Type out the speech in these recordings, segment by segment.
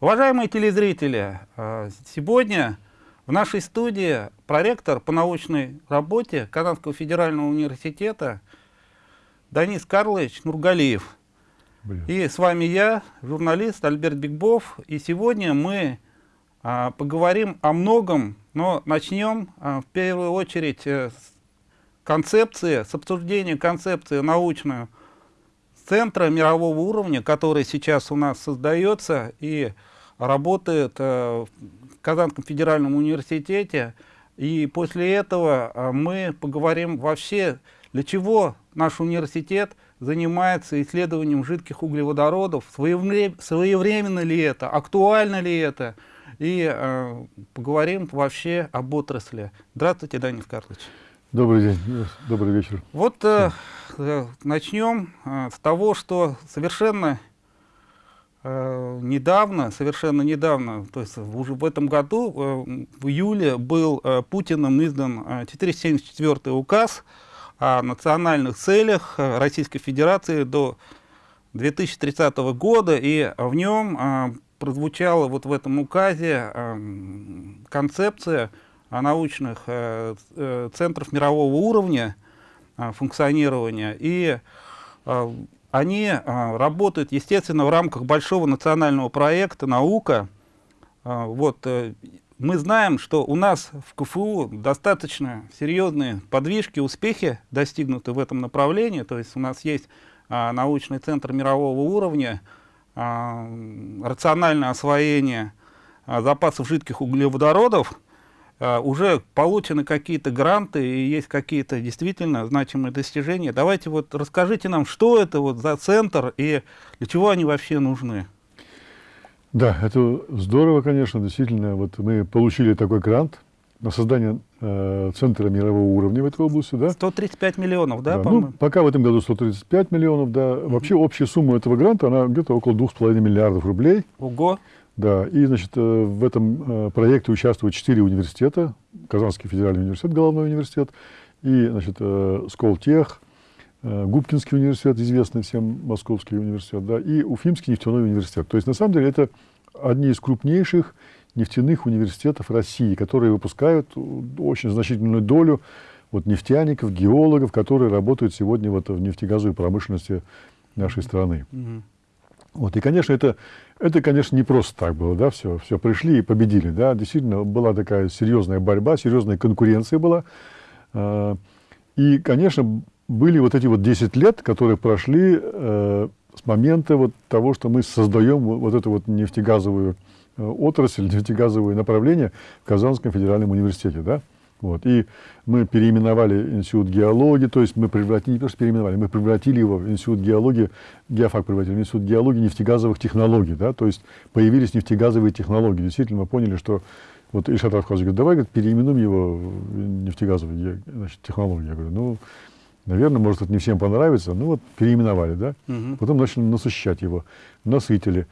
Уважаемые телезрители, э, сегодня в нашей студии проректор по научной работе Казанского федерального университета Данис Карлович Нургалиев. Блин. И с вами я, журналист Альберт Бигбов. И сегодня мы а, поговорим о многом, но начнем а, в первую очередь а, с концепции, с обсуждения концепции научную центра мирового уровня, который сейчас у нас создается и работает э, в Казанском федеральном университете. И после этого э, мы поговорим вообще, для чего наш университет занимается исследованием жидких углеводородов, своевременно ли это, актуально ли это, и э, поговорим вообще об отрасли. Здравствуйте, Данил Карлович. Добрый день, добрый вечер. Вот э, э, начнем э, с того, что совершенно э, недавно, совершенно недавно, то есть уже в этом году, э, в июле был э, Путиным издан э, 474 указ о национальных целях э, Российской Федерации до 2030 года, и в нем э, прозвучала вот в этом указе э, концепция научных э, э, центров мирового уровня э, функционирования, и они работают, естественно, в рамках большого национального проекта «Наука». Вот, мы знаем, что у нас в КФУ достаточно серьезные подвижки, успехи достигнуты в этом направлении. То есть у нас есть научный центр мирового уровня, рациональное освоение запасов жидких углеводородов, уже получены какие-то гранты и есть какие-то действительно значимые достижения. Давайте вот расскажите нам, что это вот за центр и для чего они вообще нужны. Да, это здорово, конечно, действительно. Вот мы получили такой грант на создание э, центра мирового уровня в этой области. Да? 135 миллионов, да, да. Ну, пока в этом году 135 миллионов, да. Вообще общая сумма этого гранта, она где-то около 2,5 миллиардов рублей. Ого! Да, и, значит, э, в этом э, проекте участвуют четыре университета. Казанский федеральный университет, головной университет, и, значит, э, Сколтех, Губкинский университет, известный всем Московский университет, да, и Уфимский нефтяной университет. То есть, на самом деле, это одни из крупнейших нефтяных университетов России, которые выпускают очень значительную долю вот, нефтяников, геологов, которые работают сегодня вот, в нефтегазовой промышленности нашей страны. Mm -hmm. Вот, и, конечно, это, это, конечно, не просто так было, да, все, все пришли и победили, да, действительно была такая серьезная борьба, серьезная конкуренция была. А, и, конечно, были вот эти вот 10 лет, которые прошли э, с момента вот того, что мы создаем вот эту вот нефтегазовую э, отрасль, нефтегазовое направление в Казанском федеральном университете, да. Вот. И мы переименовали институт геологии, то есть мы превратили, не просто переименовали, мы превратили его в институт геологии, геофак превратили в институт геологии нефтегазовых технологий, да, то есть появились нефтегазовые технологии. Действительно, мы поняли, что вот Ильшат Рафхазович говорит, давай говорит, переименуем его в нефтегазовые значит, технологии. Я говорю, ну, наверное, может, это не всем понравится, ну вот переименовали, да. Угу. Потом начали насыщать его, насытили,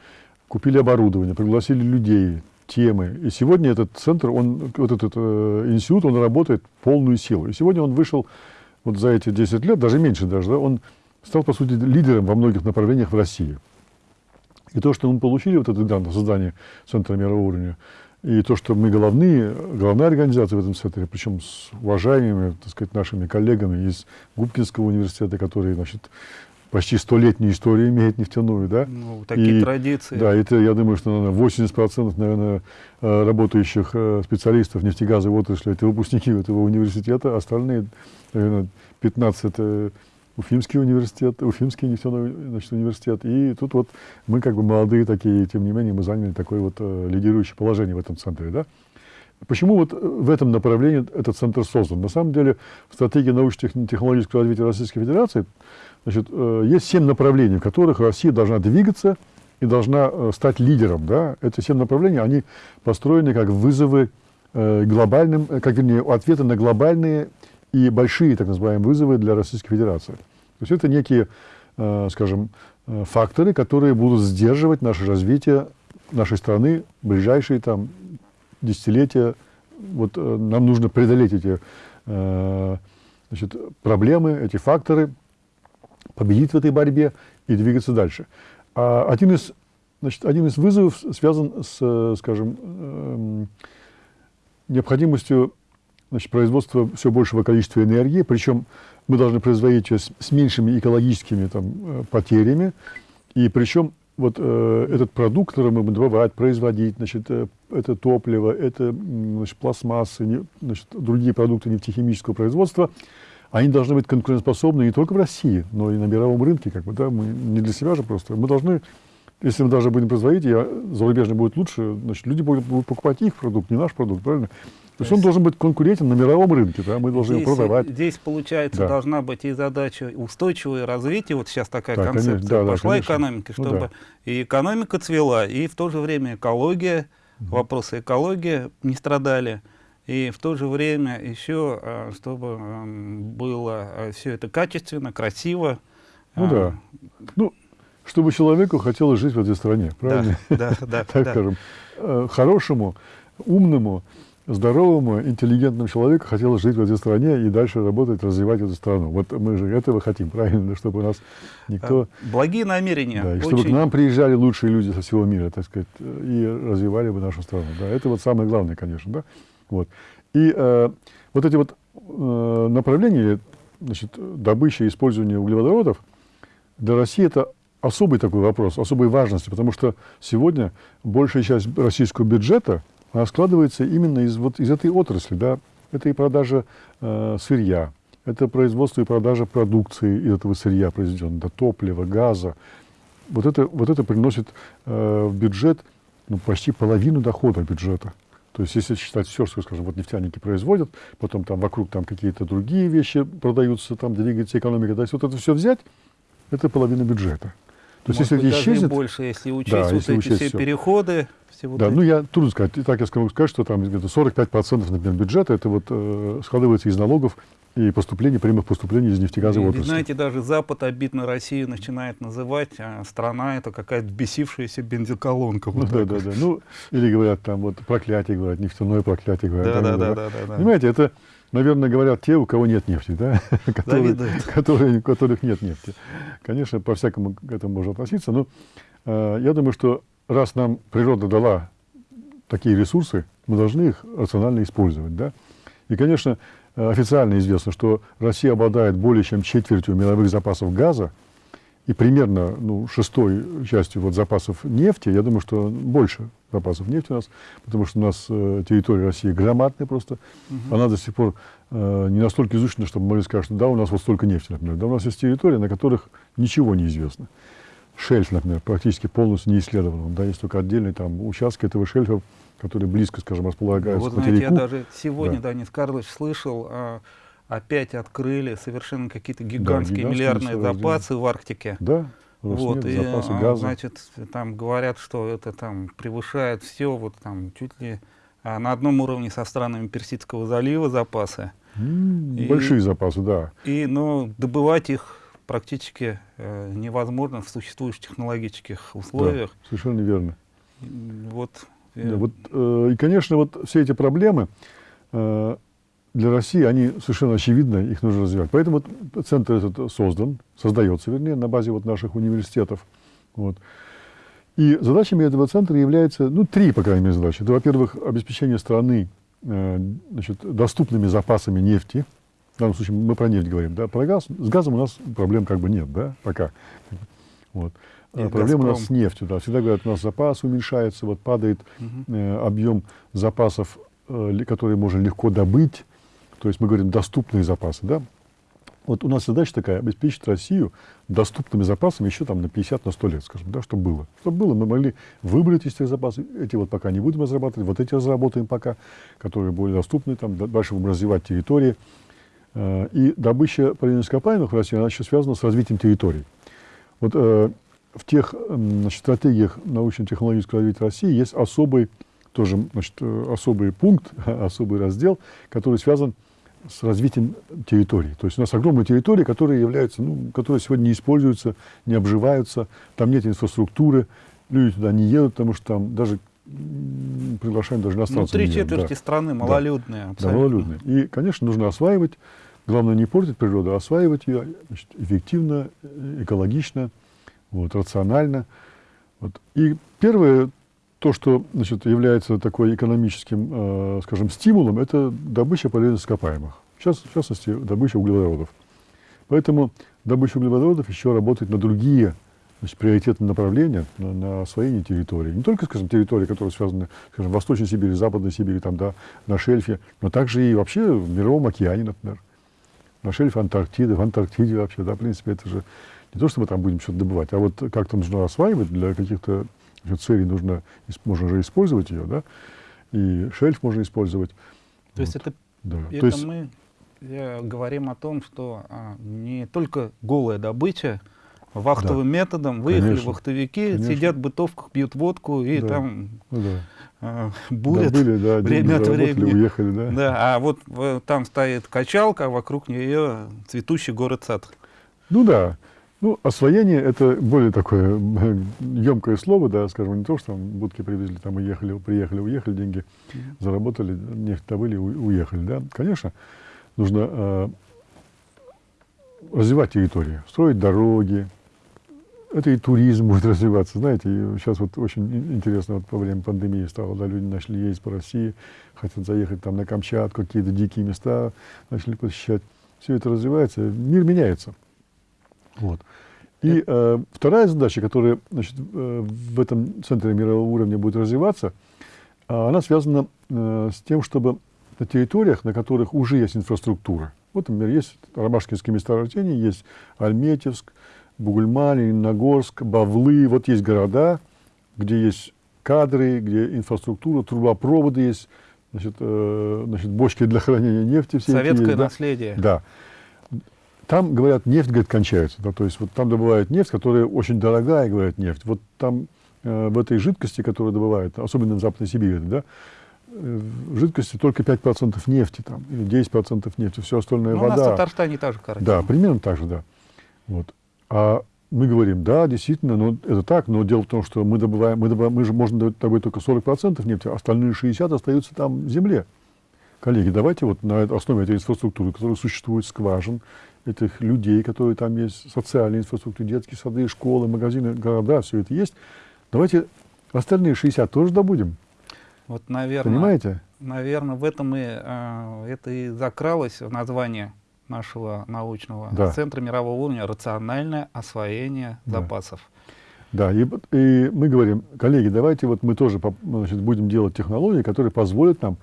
купили оборудование, пригласили людей, темы. И сегодня этот центр, он, вот этот э, институт, он работает полную силу. И сегодня он вышел вот за эти 10 лет, даже меньше даже, да, он стал, по сути, лидером во многих направлениях в России. И то, что мы получили, вот этот грант создание Центра мирового уровня, и то, что мы головные, главная организация в этом центре, причем с уважаемыми, так сказать, нашими коллегами из Губкинского университета, которые, значит, почти столетнюю историю имеет нефтяную, да? Ну, такие и, традиции. Да, это, я думаю, что, наверное, 80%, наверное, э, работающих э, специалистов нефтегазовой отрасли, это выпускники этого университета, остальные, наверное, 15 это Уфимский университет, Уфимский нефтяной значит, университет. И тут вот мы как бы молодые такие, тем не менее, мы заняли такое вот э, лидирующее положение в этом центре, да? Почему вот в этом направлении этот центр создан? На самом деле, в стратегии научно-технологического развития Российской Федерации Значит, э, есть семь направлений, в которых Россия должна двигаться и должна э, стать лидером. Да? Эти семь направлений, они построены как вызовы э, глобальным, как вернее, ответы на глобальные и большие, так называемые, вызовы для Российской Федерации. То есть это некие, скажем, факторы, которые будут сдерживать наше развитие нашей страны в ближайшие там, десятилетия. Вот нам нужно преодолеть эти значит, проблемы, эти факторы, победить в этой борьбе и двигаться дальше. А один из значит, один из вызовов связан с, скажем, эм, необходимостью значит, производства все большего количества энергии, причем мы должны производить ее с, с меньшими экологическими там, э, потерями, и причем вот э, этот продукт, который мы будем добывать, производить, значит, э, это топливо, это значит, пластмассы, не, значит, другие продукты нефтехимического производства, они должны быть конкурентоспособны не только в России, но и на мировом рынке. Как бы, да? Мы не для себя же просто. Мы должны, если мы даже будем производить, и зарубежный будет лучше, значит, люди будут, будут покупать их продукт, не наш продукт, правильно? То есть он должен быть конкурентен на мировом рынке, да, мы должны здесь, его продавать. Здесь, получается, да. должна быть и задача устойчивого развития, вот сейчас такая да, концепция конечно, да, пошла да, экономики, ну, чтобы да. и экономика цвела, и в то же время экология, угу. вопросы экологии не страдали, и в то же время еще, а, чтобы было а, все это качественно, красиво. Ну а, да, ну, чтобы человеку хотелось жить в этой стране, правильно? Да, да, да. так скажем, э, хорошему, умному, здоровому, интеллигентному человеку хотелось жить в этой стране и дальше работать, развивать эту страну. Вот мы же этого хотим, правильно, чтобы у нас никто... Благие намерения. Да, и чтобы к нам приезжали лучшие люди со всего мира, так сказать, и развивали бы нашу страну. Да, это вот самое главное, конечно, да. Вот. И э, вот эти вот э, направления, значит, добыча и использования углеводородов для России это особый такой вопрос, особой важности, потому что сегодня большая часть российского бюджета – складывается именно из, вот, из этой отрасли. Да? Это и продажа э, сырья, это производство и продажа продукции из этого сырья произведенного, топлива, газа. Вот это, вот это приносит э, в бюджет ну, почти половину дохода бюджета. То есть, если считать все, что, скажем, вот нефтяники производят, потом там вокруг там какие-то другие вещи продаются, там двигается экономика, то есть вот это все взять, это половина бюджета. То есть, если это исчезнет... больше, если учесть да, вот если эти учесть все, все переходы. Все вот да, эти... ну я трудно сказать. И так я могу сказать, что там где-то 45% например, бюджета это вот э, складывается из налогов и поступлений, прямых поступлений из нефтегазовой отрасли. Знаете, даже Запад обидно Россию начинает называть, а страна это какая-то бесившаяся бензоколонка. Вот ну, да, да, да. Ну, или говорят там вот проклятие, говорят, нефтяное проклятие. Говорят, да, да, да, да, да, да. Понимаете, это наверное, говорят те, у кого нет нефти, да? которые, которые, у которых нет нефти. Конечно, по-всякому к этому можно относиться, но э, я думаю, что раз нам природа дала такие ресурсы, мы должны их рационально использовать. Да? И, конечно, официально известно, что Россия обладает более чем четвертью мировых запасов газа, и примерно ну, шестой частью вот запасов нефти, я думаю, что больше запасов нефти у нас, потому что у нас э, территория России громадная просто, угу. она до сих пор э, не настолько изучена, чтобы могли сказать, что да, у нас вот столько нефти, например. Да, у нас есть территории, на которых ничего не известно. Шельф, например, практически полностью не исследован. Да, есть только отдельные там участки этого шельфа, которые близко, скажем, располагаются вот, к знаете, я даже сегодня, да. Данис Карлович, слышал а, опять открыли совершенно какие-то гигантские да, миллиардные запасы в Арктике. Да. Вот, и, запасы а, газа. значит, там говорят, что это там превышает все, вот там чуть ли а, на одном уровне со странами Персидского залива запасы. Mm, и, большие запасы, да. И, но добывать их практически э, невозможно в существующих технологических условиях. Да, совершенно верно. Вот, э, да, вот, э, и, конечно, вот все эти проблемы, э, для России, они совершенно очевидно, их нужно развивать. Поэтому вот центр этот создан, создается, вернее, на базе вот наших университетов. Вот. И задачами этого центра являются, ну, три, по крайней мере, задачи. Это, во-первых, обеспечение страны э, значит, доступными запасами нефти. В данном случае мы про нефть говорим, да, про газ. С газом у нас проблем как бы нет, да, пока. Вот. А проблема у нас с нефтью, да. Всегда говорят, у нас запас уменьшается, вот падает э, объем запасов, э, которые можно легко добыть. То есть мы говорим доступные запасы, да? Вот у нас задача такая, обеспечить Россию доступными запасами еще там на 50, на 100 лет, скажем, да, чтобы было. Чтобы было, мы могли выбрать из этих запасов, эти вот пока не будем разрабатывать, вот эти разработаем пока, которые более доступны, там, дальше будем развивать территории. Э, и добыча полезных ископаемых в России, она еще связана с развитием территорий. Вот э, в тех значит, стратегиях научно-технологического развития России есть особый, тоже значит, э, особый пункт, особый раздел, который связан с развитием территории. То есть у нас огромные территории, которые являются, ну, которые сегодня не используются, не обживаются, там нет инфраструктуры, люди туда не едут, потому что там даже приглашаем даже иностранцев. Ну, три четверти да. страны малолюдные. Да, да, малолюдные. И, конечно, нужно осваивать, главное не портить природу, а осваивать ее значит, эффективно, экологично, вот, рационально. Вот. И первое, то, что значит, является такой экономическим, э, скажем, стимулом, это добыча полезных ископаемых. Сейчас, в частности, добыча углеводородов. Поэтому добыча углеводородов еще работает на другие значит, приоритетные направления, на, на освоение территории. Не только, скажем, территории, которые связаны, скажем, Восточной Сибири, Западной Сибири, там, да, на шельфе, но также и вообще в Мировом океане, например. На шельфе Антарктиды, в Антарктиде вообще, да, в принципе, это же не то, что мы там будем что-то добывать, а вот как-то нужно осваивать для каких-то целей нужно, можно же использовать ее, да, и шельф можно использовать. То вот. есть это, да. это то есть, мы э, говорим о том, что а, не только голая добыча, вахтовым да. методом выехали конечно, вахтовики, конечно. сидят в бытовках, пьют водку и да. там ну, да. э, бурят да, были, да, время от времени. Уехали, да. да. А вот э, там стоит качалка, а вокруг нее цветущий город-сад. Ну да. Ну, освоение — это более такое емкое слово, да, скажем, не то, что там будки привезли, там уехали, приехали, уехали, деньги заработали, нефть добыли, уехали, да. Конечно, нужно э, развивать территорию, строить дороги, это и туризм будет развиваться, знаете, и сейчас вот очень интересно, вот во время пандемии стало, да, люди начали ездить по России, хотят заехать там на Камчатку, какие-то дикие места начали посещать. Все это развивается, мир меняется. Вот. И э, вторая задача, которая значит, э, в этом центре мирового уровня будет развиваться, э, она связана э, с тем, чтобы на территориях, на которых уже есть инфраструктура, вот, например, есть ромашкинские месторождения, есть Альметьевск, Бугульма, Нагорск, Бавлы, вот есть города, где есть кадры, где инфраструктура, трубопроводы есть, значит, э, значит, бочки для хранения нефти. Все Советское есть, наследие. Да. Там, говорят, нефть, говорит, кончается. Да, то есть вот там добывают нефть, которая очень дорогая, говорят, нефть. Вот там э, в этой жидкости, которую добывают, особенно в Западной Сибири, да, э, в жидкости только 5% нефти там, или 10% нефти, все остальное ну, вода. У нас в Татарстане тоже картина. Да, примерно так же, да. Вот. А мы говорим, да, действительно, ну, это так, но дело в том, что мы добываем, мы, добываем, мы же можем добыть только 40% нефти, а остальные 60% остаются там в земле. Коллеги, давайте вот на основе этой инфраструктуры, которая существует, скважин, этих людей, которые там есть, социальная инфраструктура, детские сады, школы, магазины, города, все это есть. Давайте остальные 60 тоже добудем. Вот, наверное, Понимаете? Наверное, в этом и, э, это и закралось в название нашего научного да. центра мирового уровня рациональное освоение да. запасов. Да, и, и мы говорим, коллеги, давайте вот мы тоже значит, будем делать технологии, которые позволят нам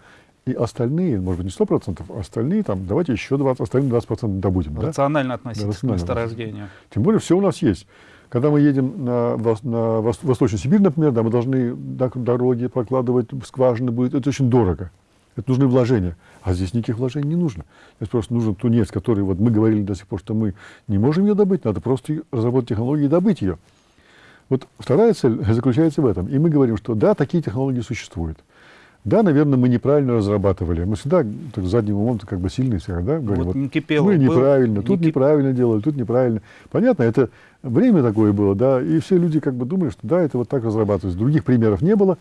и остальные, может быть, не 100%, а остальные там, давайте еще 20, остальные 20% добудем. Рационально да? относиться да, рационально к месторождению. Тем более все у нас есть. Когда мы едем на, на Восточную Сибирь, например, да, мы должны дороги прокладывать, скважины будет, это очень дорого. Это нужны вложения. А здесь никаких вложений не нужно. Здесь просто нужен тунец, который, вот мы говорили до сих пор, что мы не можем ее добыть, надо просто разработать технологии и добыть ее. Вот вторая цель заключается в этом. И мы говорим, что да, такие технологии существуют. Да, наверное, мы неправильно разрабатывали. Мы всегда так, задним умом как бы сильные всегда да, говорим. Вот, вот, не мы неправильно, был, тут не неправильно делали, тут неправильно. Понятно, это время такое было, да, и все люди как бы думали, что да, это вот так разрабатывается. Других примеров не было.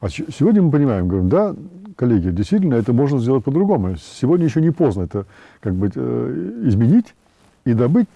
А сегодня мы понимаем, говорим, да, коллеги, действительно, это можно сделать по-другому. Сегодня еще не поздно это как бы э, изменить и добыть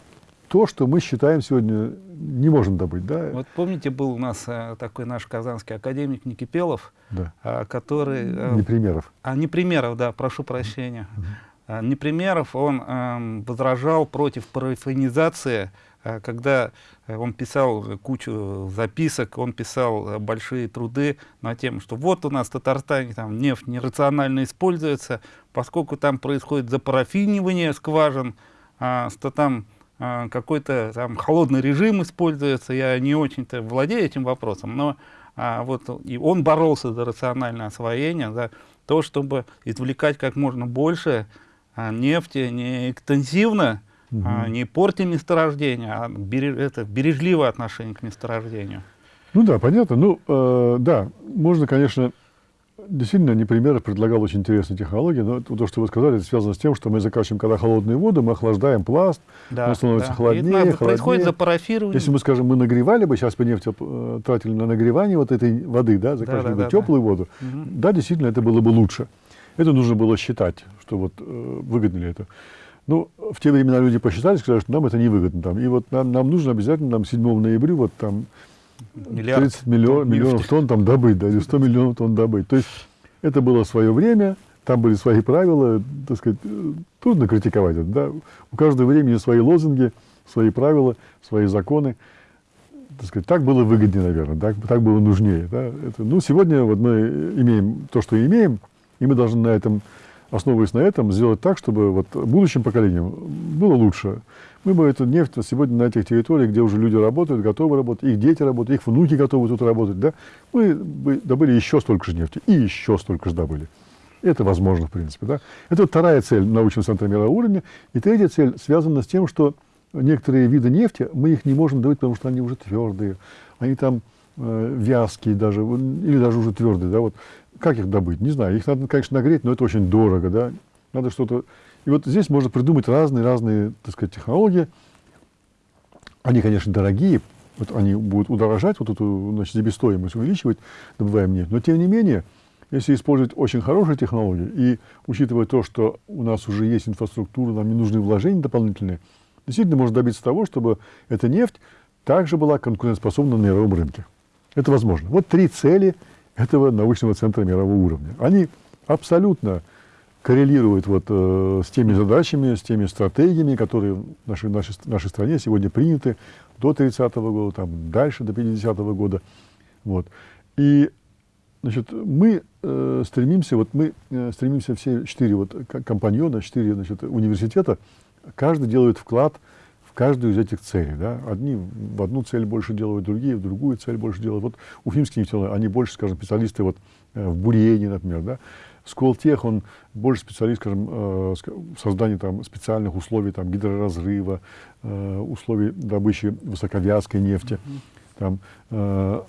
то, что мы считаем сегодня не можем добыть. Да? Вот помните, был у нас э, такой наш казанский академик Никипелов, да. э, который... Э, Непримеров. А, Непримеров, да, прошу прощения. Uh -huh. Непримеров, он э, возражал против парафинизации Э, когда он писал кучу записок, он писал большие труды на тему, что вот у нас в Татарстане там нефть нерационально используется, поскольку там происходит запарафинивание скважин, а, что там а, какой-то там холодный режим используется, я не очень-то владею этим вопросом, но а, вот и он боролся за рациональное освоение, за то, чтобы извлекать как можно больше а, нефти не интенсивно, угу. а, не порти месторождения, а береж, это бережливое отношение к месторождению. Ну да, понятно. Ну, э, да, можно, конечно, действительно, Непримеров предлагал очень интересные технологии, но то, что вы сказали, это связано с тем, что мы закачиваем, когда холодную воду, мы охлаждаем пласт, да, он становится да. холоднее, холоднее. Происходит запарафирование. Если мы, скажем, мы нагревали бы, сейчас бы нефть э, тратили на нагревание вот этой воды, да, закачивали да, да, бы да, теплую да. воду, угу. да, действительно, это было бы лучше. Это нужно было считать, что вот э, выгодно ли это. Ну, в те времена люди посчитали, сказали, что нам это невыгодно. Там. И вот нам, нам нужно обязательно нам 7 ноября вот там Миллиард 30 миллион, тонн миллионов тонн там добыть, да, или 100 миллионов тонн добыть. То есть это было свое время, там были свои правила, так сказать, трудно критиковать это, да. У каждого времени свои лозунги, свои правила, свои законы. Так сказать, так было выгоднее, наверное, так, так было нужнее. Да? Это, ну, сегодня вот мы имеем то, что имеем, и мы должны на этом, основываясь на этом, сделать так, чтобы вот будущим поколениям было лучше. Мы бы эту нефть сегодня на этих территориях, где уже люди работают, готовы работать, их дети работают, их внуки готовы тут работать, да, мы бы добыли еще столько же нефти, и еще столько же добыли. Это возможно, в принципе. Да? Это вторая цель научного центра мирового уровня. И третья цель связана с тем, что некоторые виды нефти, мы их не можем добыть, потому что они уже твердые, они там э, вязкие даже, или даже уже твердые. Да? Вот. Как их добыть? Не знаю. Их надо, конечно, нагреть, но это очень дорого. Да? Надо что-то... И вот здесь можно придумать разные-разные, так сказать, технологии. Они, конечно, дорогие, вот они будут удорожать, вот эту значит, себестоимость увеличивать, добываем нефть. Но, тем не менее, если использовать очень хорошие технологии и учитывая то, что у нас уже есть инфраструктура, нам не нужны вложения дополнительные, действительно можно добиться того, чтобы эта нефть также была конкурентоспособна на мировом рынке. Это возможно. Вот три цели этого научного центра мирового уровня. Они абсолютно коррелируют вот, э, с теми задачами, с теми стратегиями, которые в нашей, нашей, нашей стране сегодня приняты до 30-го года, там, дальше до 50-го года. Вот. И Значит, мы э, стремимся, вот мы э, стремимся все четыре вот компаньона, четыре значит, университета, каждый делает вклад каждую из этих целей. Да? Одни в одну цель больше делают, другие в другую цель больше делают. Вот Уфимский нефтяной, они больше, скажем, специалисты вот, э, в бурении, например. Да? Сколтех, он больше специалист, скажем, э, в создании там, специальных условий там, гидроразрыва, э, условий добычи высоковязкой нефти. Там, э,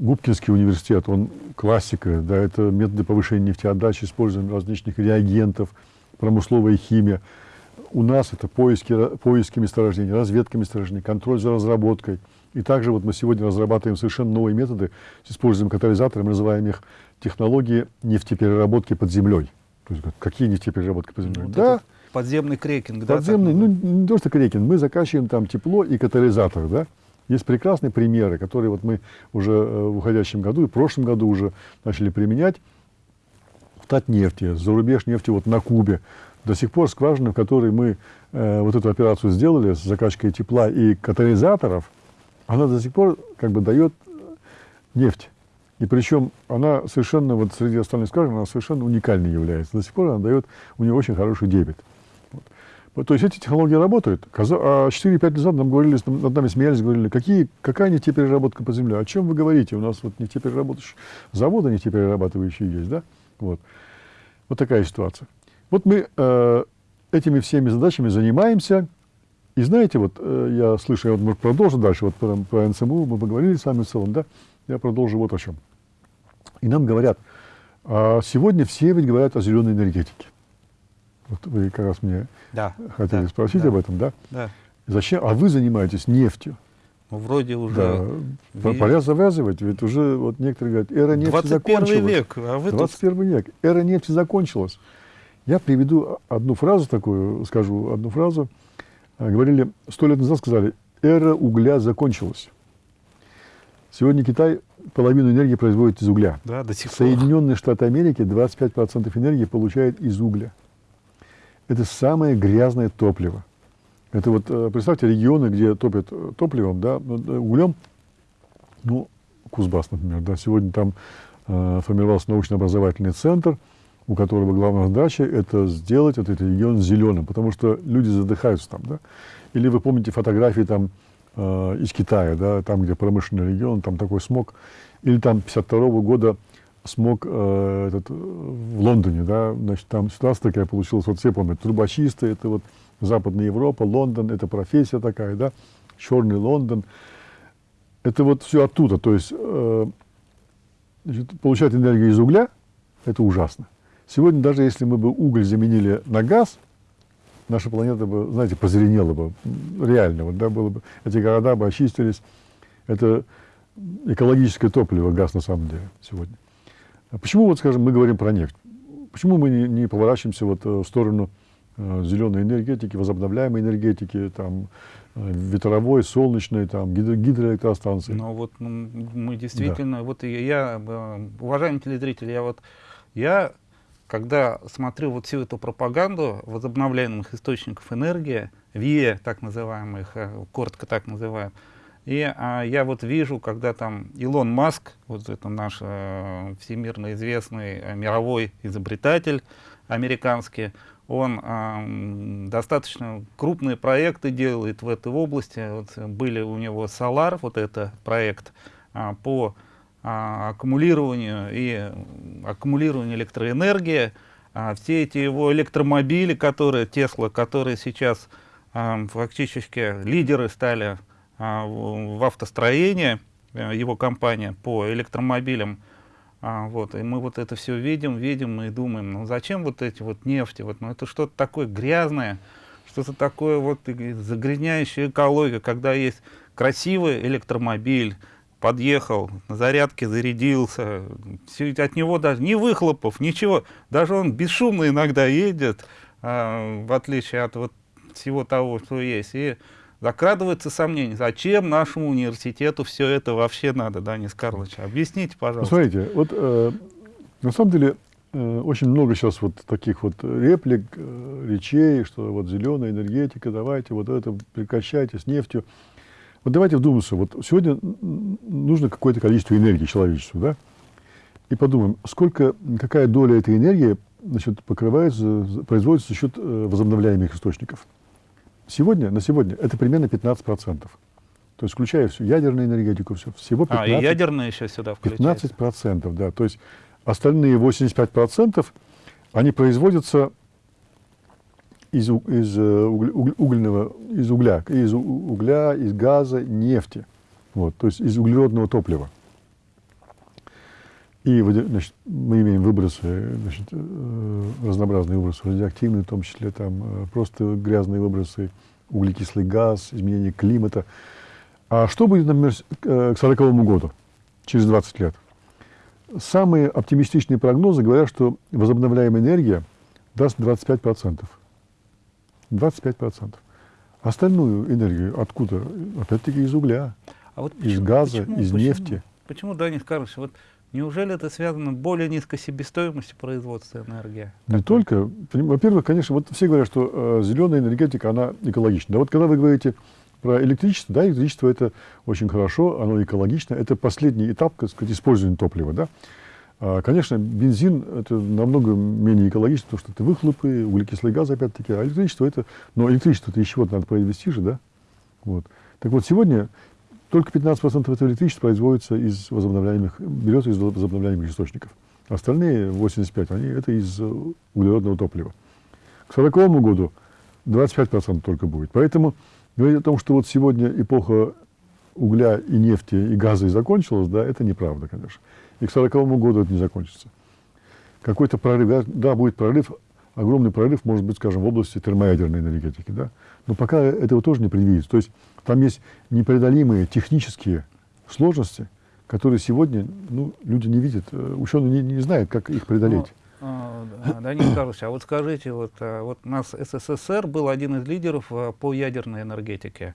Губкинский университет, он классика, да, это методы повышения нефтеотдачи, использование различных реагентов, промысловая химия. У нас это поиски, поиски месторождений, разведка месторождений, контроль за разработкой. И также вот мы сегодня разрабатываем совершенно новые методы с использованием катализаторов, мы называем их технологии нефтепереработки под землей. То есть, какие нефтепереработки под землей? Вот да, Подземный крекинг, да? так Подземный, ну не то, что крекинг, мы закачиваем там тепло и катализатор, да. Есть прекрасные примеры, которые вот мы уже э, в уходящем году и в прошлом году уже начали применять. В Татнефти, зарубеж нефти вот на Кубе. До сих пор скважина, в которой мы э, вот эту операцию сделали с закачкой тепла и катализаторов, она до сих пор как бы дает э, нефть. И причем она совершенно, вот среди остальных скважин, она совершенно уникальной является. До сих пор она дает у нее очень хороший дебет. Вот, То есть эти технологии работают. А 4-5 лет назад нам говорили, над нами смеялись, говорили, какие, какая нефтепереработка по земле? О чем вы говорите? У нас вот нефтепереработающие заводы нефтеперерабатывающие есть, да? Вот. Вот такая ситуация. Вот мы э, этими всеми задачами занимаемся. И знаете, вот э, я слышу, я вот продолжу дальше, вот про, про НСМУ мы поговорили с вами в целом, да? Я продолжу вот о чем. И нам говорят, а сегодня все ведь говорят о зеленой энергетике. Вот вы как раз мне Да. хотели да, спросить да, об этом, да? Да. Зачем? А вы занимаетесь нефтью. Ну, вроде уже Да. Ви- Пора завязывать, ведь уже вот некоторые говорят, эра нефти 21 закончилась. век, а вы тут 21 век. Эра нефти закончилась. Я приведу одну фразу такую, скажу одну фразу. А, Говорили, сто лет назад сказали, эра угля закончилась. Сегодня Китай половину энергии производит из угля. да, до сих пор. Соединенные Штаты Америки 25% энергии получают из угля. Это самое грязное топливо. Это вот, э, представьте, регионы, где топят э, топливом, да, э, углем, ну, Кузбасс, например, да, сегодня там э, формировался научно-образовательный центр, у которого главная задача это сделать этот регион зеленым, потому что люди задыхаются там, да. Или вы помните фотографии там э, из Китая, да, там, где промышленный регион, там такой смог, или там 52 года смог э, этот, в Лондоне, да, значит, там ситуация такая получилась, вот все помнят, трубочисты, это вот Западная Европа, Лондон, это профессия такая, да, черный Лондон. Это вот все оттуда, то есть э, значит, получать энергию из угля, это ужасно. Сегодня даже если мы бы уголь заменили на газ, наша планета бы, знаете, позеленела бы, реально, вот, да, было бы, эти города бы очистились. Это экологическое топливо, газ на самом деле сегодня. А почему, вот, скажем, мы говорим про нефть? Почему мы не, не поворачиваемся вот э, в сторону э, зеленой энергетики, возобновляемой энергетики, там, э, ветровой, солнечной, там, гидро гидроэлектростанции. Ну вот ну, мы действительно, да. вот я, я, э, уважаемые телезрители, я вот, я, когда смотрю вот всю эту пропаганду возобновляемых источников энергии, ВИЭ, так называемых, коротко так называем, и а, я вот вижу, когда там Илон Маск, вот это наш э, всемирно известный э, мировой изобретатель американский, он э, достаточно крупные проекты делает в этой области. Вот были у него Solar, вот это проект э, по э, аккумулированию и аккумулированию электроэнергии. А все эти его электромобили, которые Тесла, которые сейчас э, фактически лидеры стали а, в автостроении, э, его компания по электромобилям. А, вот, и мы вот это все видим, видим и думаем, ну зачем вот эти вот нефти, вот, ну это что-то такое грязное, что-то такое вот загрязняющее экологию, когда есть красивый электромобиль, подъехал, на зарядке зарядился, все, от него даже ни выхлопов, ничего, даже он бесшумно иногда едет, а, в отличие от вот всего того, что есть. И закрадывается сомнение, зачем нашему университету все это вообще надо, Данис Карлович? Объясните, пожалуйста. Смотрите, вот э, на самом деле э, очень много сейчас вот таких вот реплик, э, речей, что вот зеленая энергетика, давайте вот это прекращайте с нефтью. Вот давайте вдуматься, вот сегодня нужно какое-то количество энергии человечеству, да? И подумаем, сколько, какая доля этой энергии значит, покрывается, производится за счет э, возобновляемых источников. Сегодня, на сегодня это примерно 15%. То есть включая всю ядерную энергетику, все, всего 15%. А, и ядерные еще сюда включаются? 15%, да. То есть остальные 85% они производятся из, из, э, угольного, из угля, из угля, из газа, нефти. Вот, то есть из углеродного топлива. И значит, мы имеем выбросы, значит, э, разнообразные выбросы, радиоактивные, в том числе там э, просто грязные выбросы, углекислый газ, изменение климата. А что будет, например, к 40 году, через 20 лет? Самые оптимистичные прогнозы говорят, что возобновляемая энергия даст 25%. 25%. Остальную энергию откуда? Опять-таки из угля, а вот почему, из газа, почему, из почему, нефти. Почему, Данис Карлович, вот Неужели это связано с более низкой себестоимостью производства энергии? Не так только. Во-первых, конечно, вот все говорят, что э, зеленая энергетика, она экологична. Да вот когда вы говорите про электричество, да, электричество это очень хорошо, оно экологично. Это последний этап, так сказать, использования топлива, да. А, конечно, бензин это намного менее экологично, потому что это выхлопы, углекислый газ, опять-таки, а электричество это, но электричество это еще вот надо произвести же, да. Вот. Так вот, сегодня только 15% этого электричества производится из возобновляемых, берется из возобновляемых источников. Остальные 85, они это из углеродного топлива. К 1940 году 25% только будет. Поэтому говорить о том, что вот сегодня эпоха угля и нефти и газа и закончилась, да, это неправда, конечно. И к 1940 году это не закончится. Какой-то прорыв, да, да, будет прорыв, огромный прорыв, может быть, скажем, в области термоядерной энергетики, да. Но пока этого тоже не предвидится. То есть там есть непреодолимые технические сложности, которые сегодня ну, люди не видят, э, ученые не, не знают, как их преодолеть. Ну, а, Данил Карлович, а вот скажите, вот, а, вот у нас СССР был один из лидеров а, по ядерной энергетике.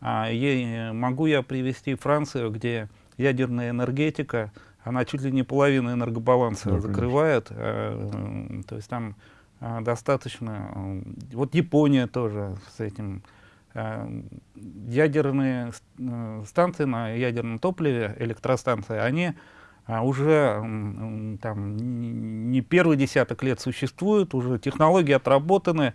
А, е, могу я привести Францию, где ядерная энергетика, она чуть ли не половину энергобаланса да, закрывает. А, то есть там а, достаточно... Вот Япония тоже с этим Э, ядерные э, станции на ядерном топливе, электростанции, они а, уже там, не первый десяток лет существуют, уже технологии отработаны.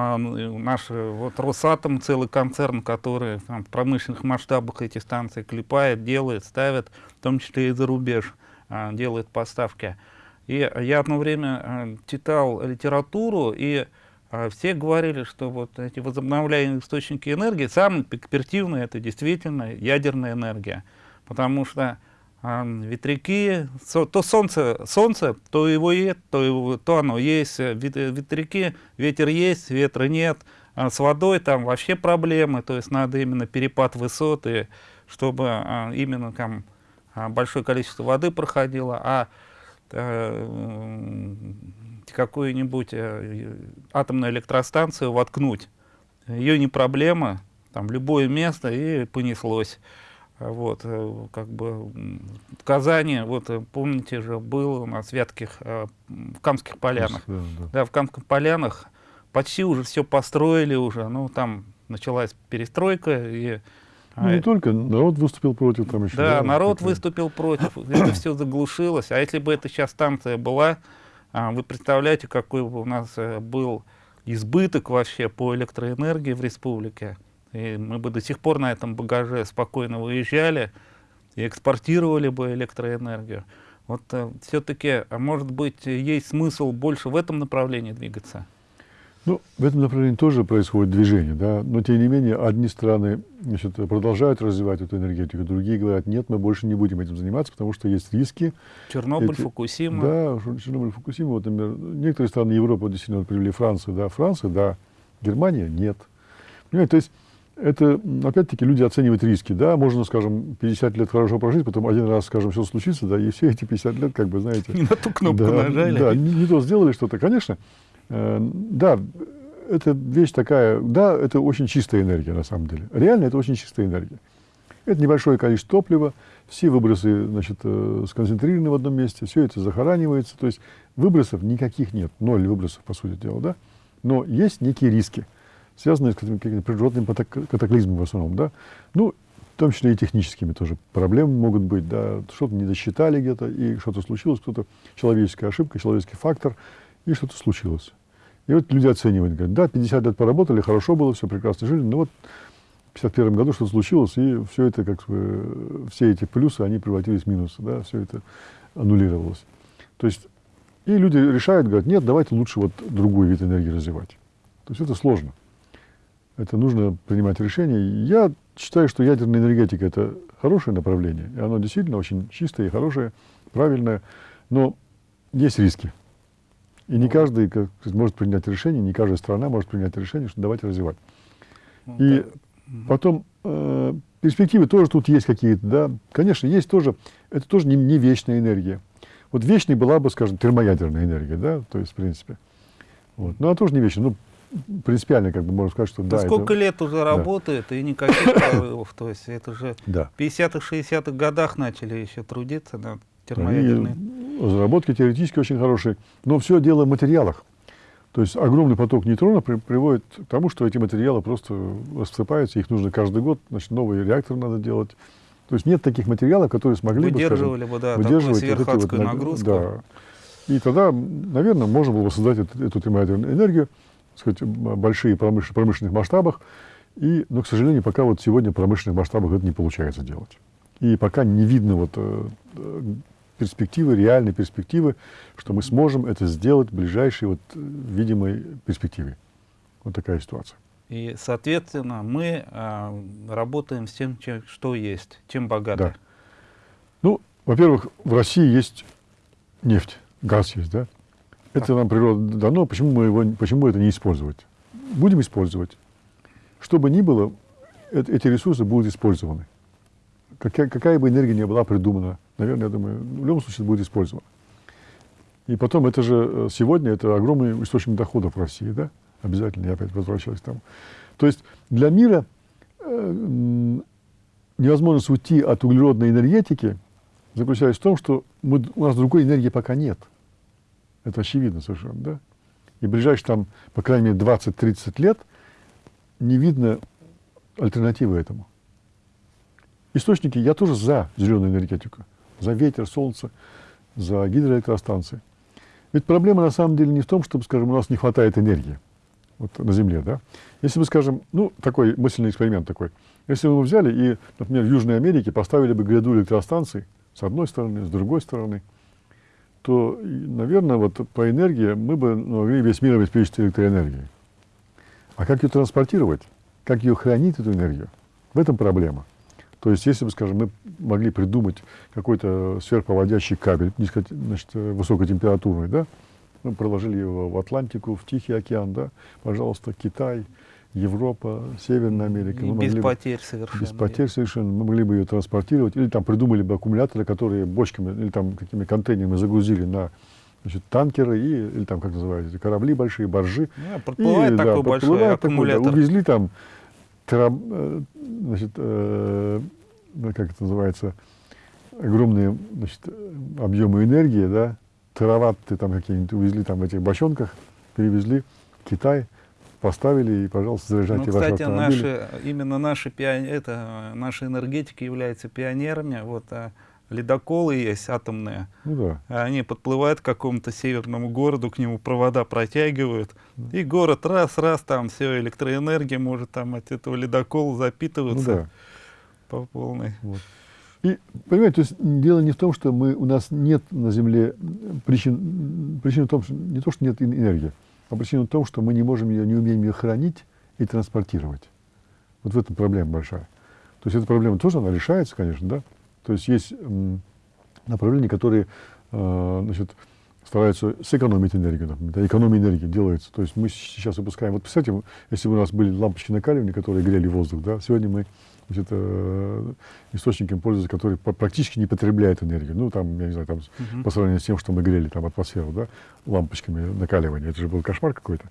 А, наш вот Росатом, целый концерн, который там, в промышленных масштабах эти станции клепает, делает, ставит, в том числе и за рубеж, а, делает поставки. И я одно время читал литературу, и а все говорили, что вот эти возобновляемые источники энергии, самые перспективные это действительно ядерная энергия. Потому что а, ветряки, со, то солнце, солнце, то его есть, то, то оно есть, ветряки, ветер есть, ветра нет. А с водой там вообще проблемы, то есть надо именно перепад высоты, чтобы а, именно там а, большое количество воды проходило. А э, какую-нибудь э, атомную электростанцию воткнуть. Ее не проблема, там любое место и понеслось. Вот, э, как бы в Казани, вот э, помните же, был у нас в Вятких, э, в Камских полянах. Да, да. Да, в Камских полянах почти уже все построили уже, ну там началась перестройка и Ну, не только, народ выступил против там еще. да, народ такое. выступил против, это все заглушилось. А если бы эта сейчас станция была, а, вы представляете, какой бы у нас был избыток вообще по электроэнергии в республике. И мы бы до сих пор на этом багаже спокойно выезжали и экспортировали бы электроэнергию. Вот все-таки, а может быть, есть смысл больше в этом направлении двигаться? Ну, в этом направлении тоже происходит движение, да, но тем не менее одни страны значит, продолжают развивать эту энергетику, другие говорят, нет, мы больше не будем этим заниматься, потому что есть риски. Чернобыль, Эти- Фукусима. Да, Чернобыль, Фукусима, вот, например, некоторые страны Европы действительно привели Францию, да, Франция, да, Германия, нет. Понимаете, то есть это, опять-таки, люди оценивают риски, да, можно, скажем, 50 лет хорошо прожить, потом один раз, скажем, все случится, да, и все эти 50 лет, как бы, знаете, Не на ту кнопку да, нажали. Да, не, не то сделали что-то. Конечно, э, да, это вещь такая, да, это очень чистая энергия на самом деле. Реально это очень чистая энергия. Это небольшое количество топлива, все выбросы значит, э, сконцентрированы в одном месте, все это захоранивается. То есть выбросов никаких нет, ноль выбросов, по сути дела, да. Но есть некие риски, связанные с какими-то природными катаклизмами в основном, да. Ну, в том числе и техническими тоже проблемы могут быть, да, что-то не досчитали где-то, и что-то случилось, кто-то, человеческая ошибка, человеческий фактор, и что-то случилось. И вот люди оценивают, говорят, да, 50 лет поработали, хорошо было, все прекрасно жили, но вот в 51 году что-то случилось, и все это, как бы, все эти плюсы, они превратились в минусы, да, все это аннулировалось. То есть, и люди решают, говорят, нет, давайте лучше вот другой вид энергии развивать. То есть это сложно. Это нужно принимать решения. Я считаю, что ядерная энергетика – это хорошее направление, и оно действительно очень чистое и хорошее, правильное, но есть риски. И не каждый как может принять решение, не каждая страна может принять решение, что давайте развивать. Ну, И потом э, перспективы тоже тут есть какие-то, да. Конечно, есть тоже, это тоже не, не вечная энергия. Вот вечной была бы, скажем, термоядерная энергия, да, то есть, в принципе. Вот. Но она тоже не вечная. Ну, принципиально, как бы можно сказать, что Да да. сколько это, лет уже работает и никаких прорывов. То есть это же Да. в 50-х, 60-х годах начали еще трудиться над Они, термоядерной. разработки теоретически очень хорошие, но все дело в материалах. То есть огромный поток нейтронов при- приводит к тому, что эти материалы просто рассыпаются, их нужно каждый год, значит, новый реактор надо делать. То есть нет таких материалов, которые смогли бы, скажем, Выдерживали бы, да, выдерживать вот эти вот нагрузку. Да. И тогда, наверное, можно было бы создать эту, эту термоядерную энергию, сказать, большие промыш- промышленных масштабах. И, но, к сожалению, пока вот сегодня в промышленных масштабах это не получается делать. И пока не видно вот, э, э, перспективы, реальной перспективы, что мы сможем это сделать в ближайшей вот, э, видимой перспективе. Вот такая ситуация. И, соответственно, мы а, работаем с тем, чем- что есть, чем богаты. Да. Ну, во-первых, в России есть нефть, газ есть, да? Это нам природа дано, почему мы его, почему это не использовать? Будем использовать. Что бы ни было, э- эти ресурсы будут использованы. Какая, какая бы энергия ни была придумана, наверное, я думаю, в любом случае будет использована. И потом, это же э, сегодня это огромный источник доходов в России, да? Обязательно, я опять возвращаюсь к тому. То есть для мира э, невозможность уйти от углеродной энергетики заключается в том, что мы, у нас другой энергии пока нет. Это очевидно совершенно, да? И в ближайшие там, по крайней мере, 20-30 лет не видно альтернативы этому. Источники, я тоже за зеленую энергетику, за ветер, солнце, за гидроэлектростанции. Ведь проблема на самом деле не в том, чтобы, скажем, у нас не хватает энергии вот, на Земле, да? Если бы, скажем, ну, такой мысленный эксперимент такой. Если бы мы взяли и, например, в Южной Америке поставили бы гряду электростанций с одной стороны, с другой стороны, то, наверное, вот по энергии мы бы могли весь мир обеспечить электроэнергией. А как ее транспортировать? Как ее хранить, эту энергию? В этом проблема. То есть, если бы, скажем, мы могли придумать какой-то сверхпроводящий кабель, низко, значит, высокотемпературный, да, мы проложили его в Атлантику, в Тихий океан, да, пожалуйста, Китай, Европа, Северная Америка. И Мы без могли бы- потерь совершенно. без потерь совершенно. Мы могли бы ее транспортировать. Или там придумали бы аккумуляторы, которые бочками или там какими контейнерами загрузили на значит, танкеры и, или там, как называется, корабли большие, баржи. Да, подплывает И, да, такой большой подплывает такой, да, аккумулятор. увезли там, тераб- э, значит, э, ну, как это называется, огромные значит, объемы энергии, да, тераватты там какие-нибудь увезли там в этих бочонках, перевезли в Китай, поставили и, пожалуйста, Ну, заряжайте ваши кстати, автомобили. наши, именно наши, пион- это, наши энергетики являются пионерами. Вот, а ледоколы есть атомные. Ну да. Они подплывают к какому-то северному городу, к нему провода протягивают. И город раз-раз, там все, электроэнергия может там от этого ледокола Ну запитываться да. по полной. Вот. И, понимаете, то есть дело не в том, что мы, у нас нет на Земле причин, причина в том, что не то, что нет эн- энергии, причина в том, что мы не можем ее, не умеем ее хранить и транспортировать. Вот в этом проблема большая. То есть эта проблема тоже, она решается, конечно, да. То есть есть направления, которые, э, значит, стараются сэкономить энергию, например, да, экономия энергии делается. То есть мы сейчас выпускаем, вот представьте, если бы у нас были лампочки накаливания, которые грели воздух, да, сегодня мы значит, э, источником пользуются, который практически не потребляет энергию. Ну, там, я не знаю, там, Мгм. по сравнению с тем, что мы грели там атмосферу, да, лампочками накаливания. Это же был кошмар какой-то.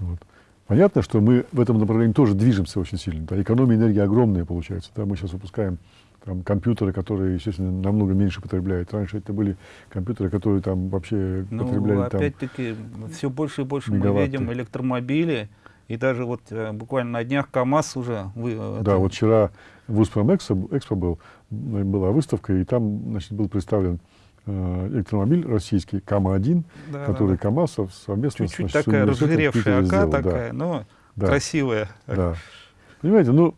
Вот. Понятно, что мы в этом направлении тоже движемся очень сильно. Да, экономия энергии огромная получается. Да, мы сейчас выпускаем там, компьютеры, которые, естественно, намного меньше потребляют. Раньше это были компьютеры, которые там вообще Ну, потребляли опять-таки, все больше и больше мы мегаватты. видим электромобили. И даже вот э, буквально на днях КАМАЗ уже... Вы, э, Да, это- вот вчера в Успром Экспо, был, м, была выставка, и там значит, был представлен э, электромобиль российский КАМА-1, да, да, который да. КАМАЗ сов- совместно Чуть-чуть такая разжиревшая АК сделал, да. такая, но Да. красивая. Да. Понимаете, ну,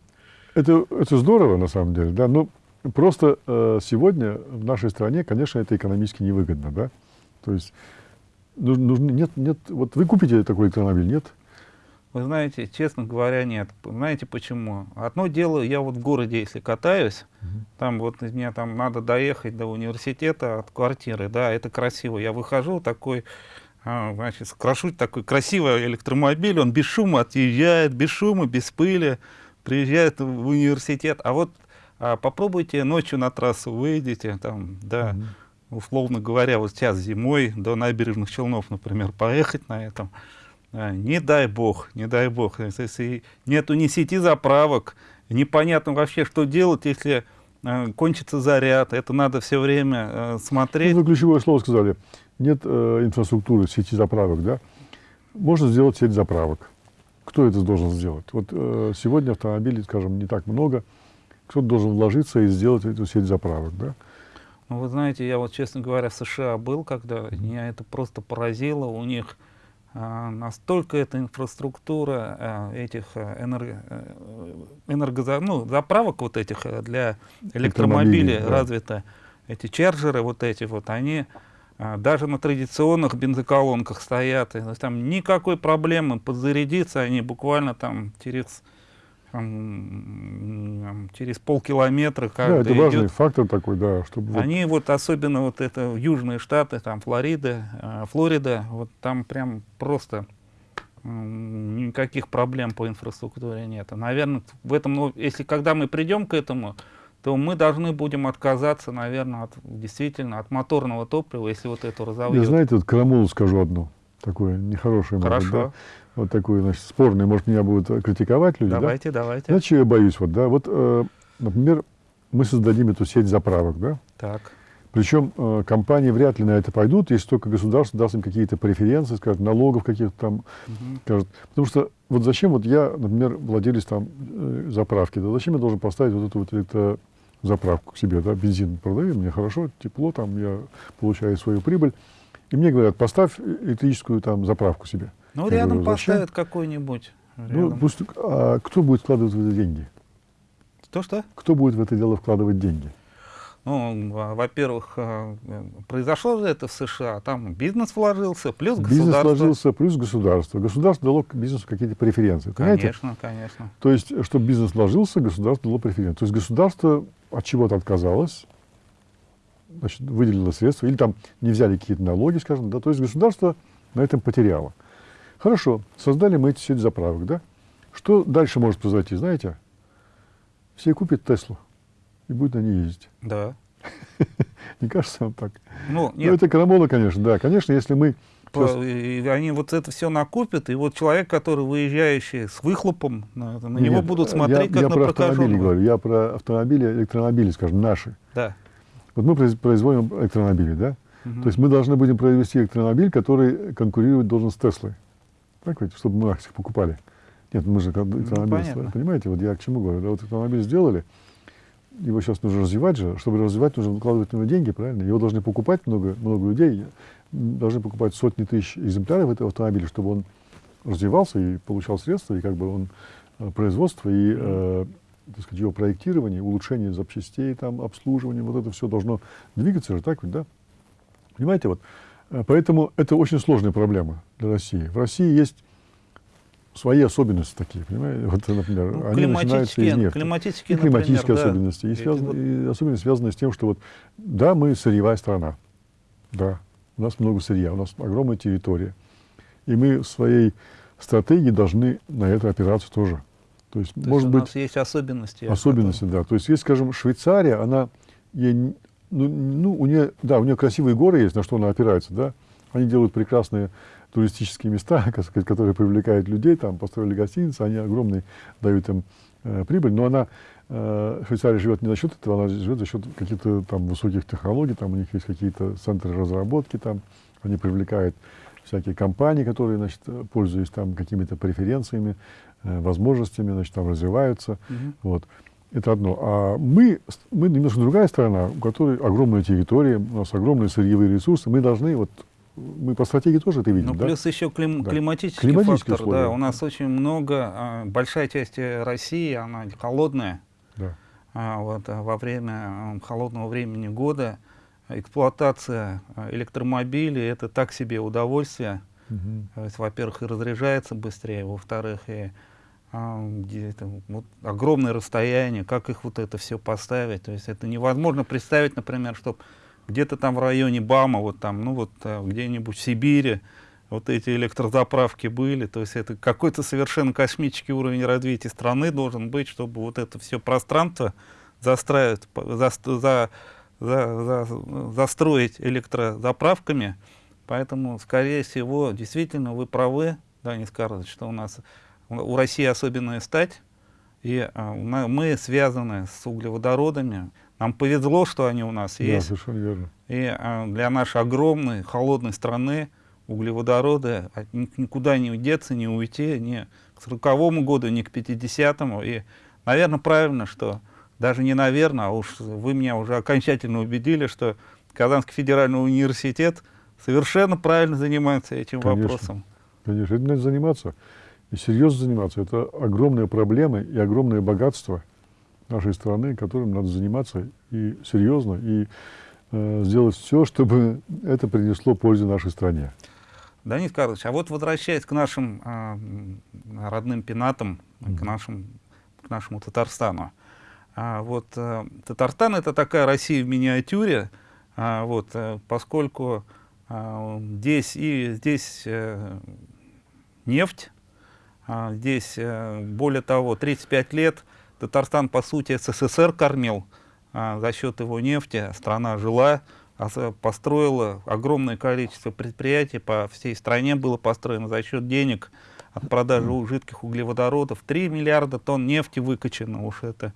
это, это здорово на самом деле, да, но просто э, сегодня в нашей стране, конечно, это экономически невыгодно, да. То есть нужно, нужно- нет, нет, вот вы купите такой электромобиль, нет? Вы знаете, честно говоря, нет. Знаете почему? Одно дело, я вот в городе, если катаюсь, там вот мне там надо доехать до университета от квартиры, да, это красиво. Я выхожу такой, а, значит, крашу такой красивый электромобиль, он без шума отъезжает, без шума, без пыли, приезжает в университет. А вот а, попробуйте ночью на трассу выйдете, там, да, Мгм. условно говоря, вот сейчас зимой до набережных Челнов, например, поехать на этом, а, не дай бог, не дай бог, если- нету ни сети заправок, непонятно вообще, что делать, если а, кончится заряд, это надо все время а, Ну, смотреть. Вы ключевое слово сказали. Нет э, инфраструктуры, сети заправок, да? Можно сделать сеть заправок. Кто это должен сделать? Вот э, сегодня автомобилей, скажем, не так много. Кто-то должен вложиться и сделать эту сеть заправок, да? Ну, вы знаете, я вот, честно говоря, в США был, когда меня это просто поразило. У них а, настолько эта инфраструктура а, этих а, энерго, э, энергоза- ну, заправок вот этих э, для электромобилей Электромобилей, да. развита. Эти чарджеры вот эти вот, они даже на традиционных бензоколонках стоят. И, то есть там никакой проблемы подзарядиться они буквально там через через полкилометра да, каждый это важный идет. фактор такой, да, чтобы вот Они вот особенно вот это южные штаты, там Флорида, э, Флорида, вот там прям просто никаких проблем по инфраструктуре нет. Наверное, в этом, ну, если когда мы придем к этому, то мы должны будем отказаться, наверное, от, действительно от моторного топлива, если вот это Я, разовьет. знаете, вот крамолу скажу одну, такое нехорошее, может Хорошо, да? вот такое, значит, спорное, может, меня будут э, критиковать люди, да? давайте, давайте. Знаете, чего я боюсь? Вот, да? вот, э, например, мы создадим эту сеть заправок, да? Так, Причем э, компании вряд ли на это пойдут, если только государство даст им какие-то преференции, скажет, налогов каких-то там, мгм. скажет. Потому что вот зачем вот я, например, владелец там э, заправки, да зачем я должен поставить вот эту вот электрозаправку к себе, да, бензин продаю, мне хорошо, тепло, там я получаю свою прибыль. И мне говорят, поставь электрическую там заправку себе. ну Я рядом говорю, поставят какой-нибудь. Ну, пусть, а кто будет вкладывать в это деньги? Что-что? Кто будет в это дело вкладывать деньги? Ну, во- во-первых, э, произошло же это в США, там бизнес вложился, плюс Бизнес государство. вложился, плюс государство. Государство дало бизнесу какие-то преференции. Понимаете? Конечно, конечно. То есть, чтобы бизнес вложился, государство дало преференции. То есть государство от чего-то отказалось, значит, выделило средства, или там не взяли какие-то налоги, скажем, да, то есть государство на этом потеряло. Хорошо, создали мы эти сеть заправок, да? Что дальше может произойти, знаете? Все купят Теслу и будут на ней ездить. Да. Не кажется вам так? Ну, ну, это крамола, конечно, да. Конечно, если мы... По, и они вот это все накупят, и вот человек, который выезжающий с выхлопом, на, на него будут смотреть я, как я на про автомобили говорю, я про автомобили, электромобили, скажем, наши. Да. Вот мы производим электромобили, да? Угу. То есть мы должны будем произвести электромобиль, который конкурировать должен с Теслой. Так ведь, чтобы мы их покупали. Нет, мы же электромобиль, ну, понимаете, вот я к чему говорю. Вот автомобиль сделали, его сейчас нужно развивать же. Чтобы развивать, нужно вкладывать в него деньги, правильно? Его должны покупать много, много людей, должны покупать сотни тысяч экземпляров этого автомобиля, чтобы он развивался и получал средства, и как бы он э, производство и э, так сказать, его проектирование, улучшение запчастей, там, обслуживание, вот это все должно двигаться же, так ведь, да? Понимаете, вот. Э, поэтому это очень сложная проблема для России. В России есть свои особенности такие, понимаете? Вот, например, ну, они начинаются из нефти. Климатические, и климатические например, особенности. Да. И, связаны, вот... и особенности связаны с тем, что вот, да, мы сырьевая страна, да, у нас много сырья, у нас огромная территория. И мы в своей стратегии должны на это опираться тоже. То есть, То может есть быть, у нас есть особенности. Особенности, да. То есть, есть, скажем, Швейцария, она, ей, ну, ну, у нее, да, у нее красивые горы есть, на что она опирается, да. Они делают прекрасные туристические места, которые привлекают людей, там построили гостиницы, они огромные дают им э, прибыль, но она, э, Швейцария живет не за счет этого, она живет за счет каких-то там высоких технологий, там у них есть какие-то центры разработки, там они привлекают всякие компании, которые, значит, пользуясь там какими-то преференциями, э, возможностями, значит, там развиваются, mm -hmm. вот. Это одно. А мы, мы немножко другая страна, у которой огромная территория, у нас огромные сырьевые ресурсы, мы должны вот мы по стратегии тоже это видим, ну, да? плюс еще клим, да. климатический фактор. Условия. Да, у нас очень много, а, большая часть России, она холодная. Да. А, вот, а во время холодного времени года эксплуатация электромобилей — это так себе удовольствие. Угу. Во-первых, и разряжается быстрее, во-вторых, и где это, вот, огромное расстояние, как их вот это все поставить. То есть это невозможно представить, например, чтобы где-то там в районе БАМа, вот там, ну вот э, где-нибудь в Сибири, вот эти электрозаправки были, то есть это какой-то совершенно космический уровень развития страны должен быть, чтобы вот это все пространство застраивать, за, за, за, за, застроить электрозаправками. Поэтому, скорее всего, действительно, вы правы, да, не скажете, что у нас у России особенная стать, и а, мы связаны с углеводородами, нам повезло, что они у нас есть. Да, совершенно верно. И а, для нашей огромной, холодной страны углеводороды от, никуда не деться, не уйти, ни к 40 году, ни к 50-му. И, наверное, правильно, что даже не наверное, а уж вы меня уже окончательно убедили, что Казанский федеральный университет совершенно правильно занимается этим конечно, вопросом. Конечно, этим надо заниматься. И серьезно заниматься. Это огромные проблемы и огромное богатство – нашей страны, которым надо заниматься и серьезно, и э, сделать все, чтобы это принесло пользу нашей стране. Данис Карлович, а вот возвращаясь к нашим э, родным пенатам, mm -hmm. к, нашим, к нашему Татарстану. А, вот э, Татарстан это такая Россия в миниатюре, а, вот, э, поскольку э, здесь и здесь э, нефть, а, здесь э, более того 35 лет Татарстан, по сути, СССР кормил а, за счет его нефти. Страна жила, а, построила огромное количество предприятий по всей стране было построено за счет денег от продажи жидких углеводородов. 3 миллиарда тонн нефти выкачано, уж это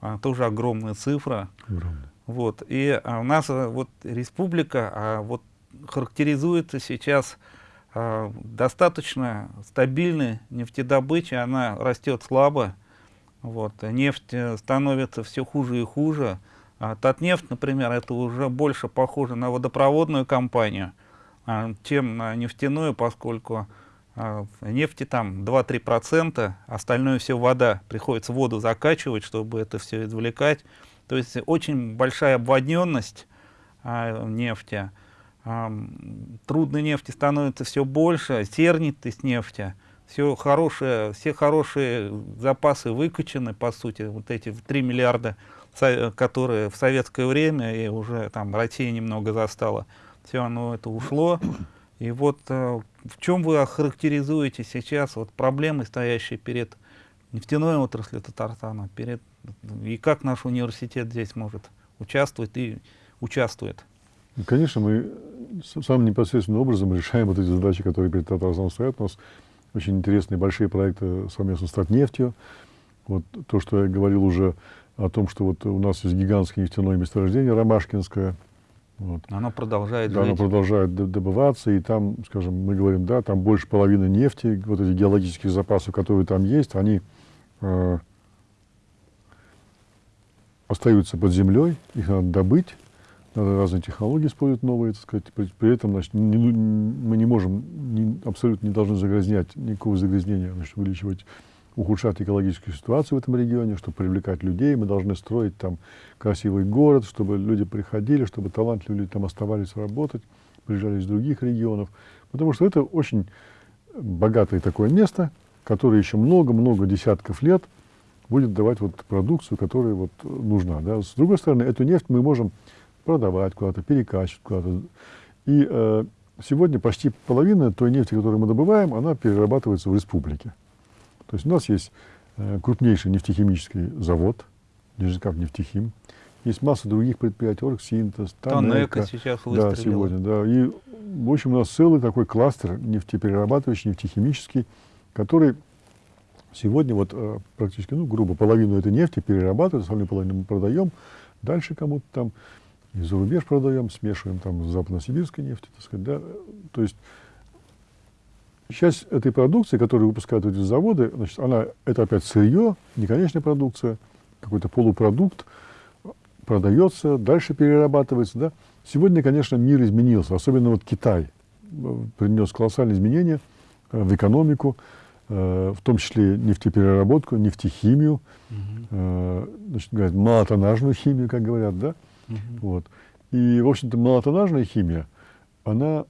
а, тоже огромная цифра. Огромная. Вот. И а, у нас а, вот республика а, вот, характеризуется сейчас а, достаточно стабильной нефтедобычей, она растет слабо. Вот. Нефть э, становится все хуже и хуже. А Татнефть, например, это уже больше похоже на водопроводную компанию, а, чем на нефтяную, поскольку а, нефти там 2-3%, остальное все вода. Приходится воду закачивать, чтобы это все извлекать. То есть очень большая обводненность а, нефти. Трудной нефти становится все больше, сернитость нефти все хорошее, все хорошие запасы выкачаны, по сути, вот эти 3 миллиарда, которые в советское время, и уже там Россия немного застала, все оно это ушло. И вот э, в чем вы охарактеризуете сейчас вот проблемы, стоящие перед нефтяной отраслью Татарстана, перед, и как наш университет здесь может участвует и участвует. Конечно, мы самым непосредственным образом решаем вот эти задачи, которые перед Татарстаном стоят. У нас очень интересные большие проекты совместно с Татнефтью. Вот то, что я говорил уже о том, что вот у нас есть гигантское нефтяное месторождение Ромашкинское. Вот. Оно продолжает да, жить. оно продолжает добываться, и там, скажем, мы говорим, да, там больше половины нефти, вот эти геологические запасы, которые там есть, они э, остаются под землей, их надо добыть, разные технологии использовать новые, так сказать. При, при этом значит, не, мы не можем, не, абсолютно не должны загрязнять, никакого загрязнения, значит, увеличивать, ухудшать экологическую ситуацию в этом регионе, чтобы привлекать людей. Мы должны строить там красивый город, чтобы люди приходили, чтобы талантливые люди там оставались работать, приезжали из других регионов. Потому что это очень богатое такое место, которое еще много-много десятков лет будет давать вот продукцию, которая вот нужна. Да. С другой стороны, эту нефть мы можем продавать куда-то, перекачивать куда-то. И э, сегодня почти половина той нефти, которую мы добываем, она перерабатывается в республике. То есть у нас есть э, крупнейший нефтехимический завод, Нижнекап нефтехим. Есть масса других предприятий, Оргсинтез, Тонека сейчас Да, сегодня, да. И, в общем, у нас целый такой кластер нефтеперерабатывающий, нефтехимический, который сегодня вот э, практически, ну, грубо, половину этой нефти перерабатываем, остальную половину мы продаем, дальше кому-то там и за рубеж продаем, смешиваем там с западно-сибирской нефтью, так сказать, да. То есть часть этой продукции, которую выпускают эти заводы, значит, она, это опять сырье, не конечная продукция, какой-то полупродукт, продается, дальше перерабатывается, да. Сегодня, конечно, мир изменился, особенно вот Китай э, принес колоссальные изменения э, в экономику, э, в том числе нефтепереработку, нефтехимию, угу. значит, говорят, малотоннажную химию, как говорят, да. Угу. Вот. И, в общем-то, малотоннажная химия, она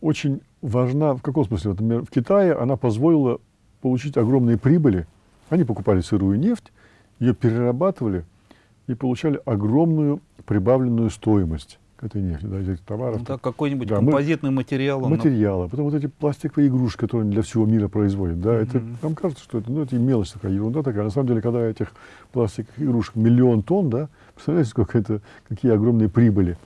очень важна, в каком смысле? Вот, например, в Китае она позволила получить огромные прибыли. Они покупали сырую нефть, ее перерабатывали и получали огромную прибавленную стоимость к этой нефти, да, этих товаров. Ну, да, какой-нибудь да, композитный мы, материал. Материалы. Потом вот эти пластиковые игрушки, которые для всего мира производят. Да, mm-hmm. это, нам кажется, что это, ну, это мелочь такая, ерунда такая. На самом деле, когда этих пластиковых игрушек миллион тонн, да, представляете, сколько это, какие огромные прибыли.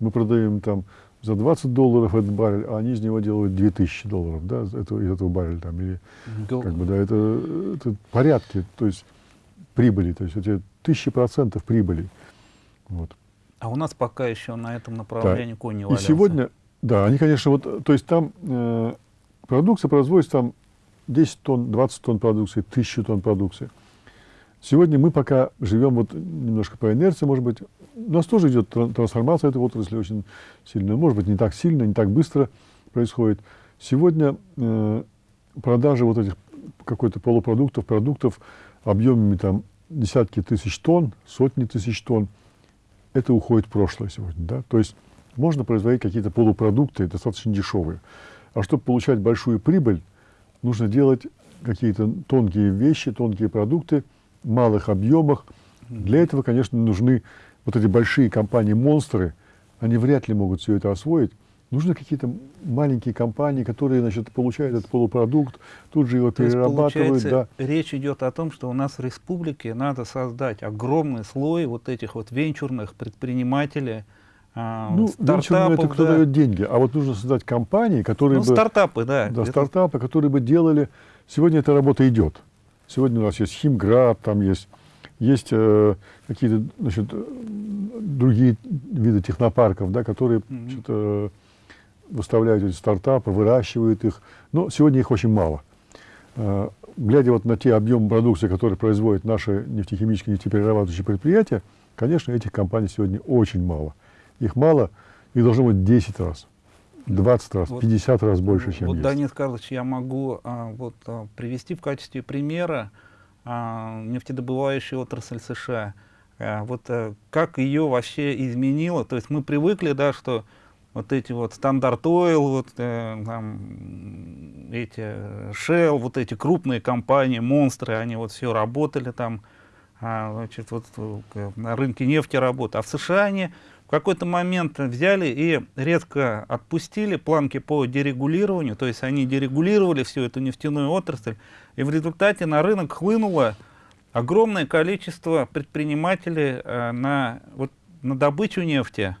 Мы продаем там за 20 долларов этот баррель, а они из него делают 2000 долларов, да, этого, из этого барреля там, или, Go. как бы, да, это, это порядки, то есть прибыли, то есть эти тысячи процентов прибыли, вот. А у нас пока еще на этом направлении да. конь не. И сегодня, да, они, конечно, вот, то есть там э, продукция производится там 10 тонн, 20 тонн продукции, 1000 тонн продукции. Сегодня мы пока живем вот немножко по инерции, может быть, у нас тоже идет трансформация этой отрасли очень сильная, может быть, не так сильно, не так быстро происходит. Сегодня э, продажи вот этих какой-то полупродуктов, продуктов объемами там десятки тысяч тонн, сотни тысяч тонн, это уходит в прошлое сегодня. Да? То есть можно производить какие-то полупродукты достаточно дешевые. А чтобы получать большую прибыль, нужно делать какие-то тонкие вещи, тонкие продукты малых объемах. Для этого, конечно, нужны вот эти большие компании-монстры, они вряд ли могут все это освоить. Нужны какие-то маленькие компании, которые значит, получают этот полупродукт, тут же его То перерабатывают. Есть, да. Речь идет о том, что у нас в республике надо создать огромный слой вот этих вот венчурных предпринимателей, а, ну, стартапов, это кто да. дает деньги, а вот нужно создать компании, которые ну, бы... стартапы, да. Да, стартапы, которые бы делали... Сегодня эта работа идет. Сегодня у нас есть Химград, там есть есть э, какие-то значит, другие виды технопарков, да, которые mm-hmm. значит, э, выставляют эти стартапы, выращивают их. Но сегодня их очень мало. Э, глядя вот на те объемы продукции, которые производят наши нефтехимические, нефтеперерабатывающие предприятия, конечно, этих компаний сегодня очень мало. Их мало, их должно быть 10 раз. 20 раз, вот, 50 раз больше, чем вот, есть. Данис Карлович, я могу а, вот, а, привести в качестве примера а, нефтедобывающую отрасль США. А, вот а, как ее вообще изменило? То есть мы привыкли, да, что вот эти вот стандарт Oil, вот э, там, эти Shell, вот эти крупные компании, монстры, они вот все работали там, а, значит, вот э, на рынке нефти работают. А в США они в какой-то момент взяли и резко отпустили планки по дерегулированию, то есть они дерегулировали всю эту нефтяную отрасль, и в результате на рынок хлынуло огромное количество предпринимателей э, на, вот, на добычу нефти.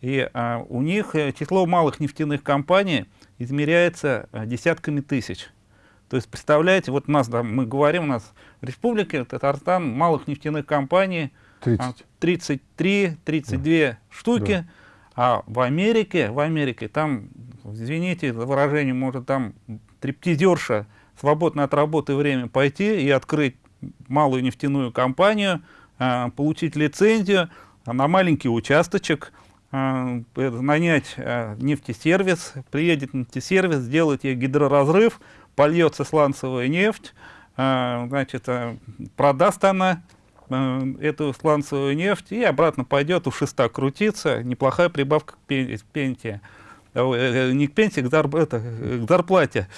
И э, у них э, число малых нефтяных компаний измеряется э, десятками тысяч. То есть, представляете, вот нас, да, мы говорим, у нас в Республике Татарстан малых нефтяных компаний 30. 33-32 штуки, Да. а в Америке, в Америке там, извините за выражение, может там триптизерша свободно от работы время пойти и открыть малую нефтяную компанию, а, получить лицензию а, на маленький участочек, а, э, нанять нефтесервис, приедет нефтесервис, сделает ей гидроразрыв, польется сланцевая нефть, значит, продаст она эту сланцевую нефть и обратно пойдет у шеста крутиться. Неплохая прибавка к пен- пенсии. Ой, э, Не к пенсии, к, зарп- это, э, к зарплате.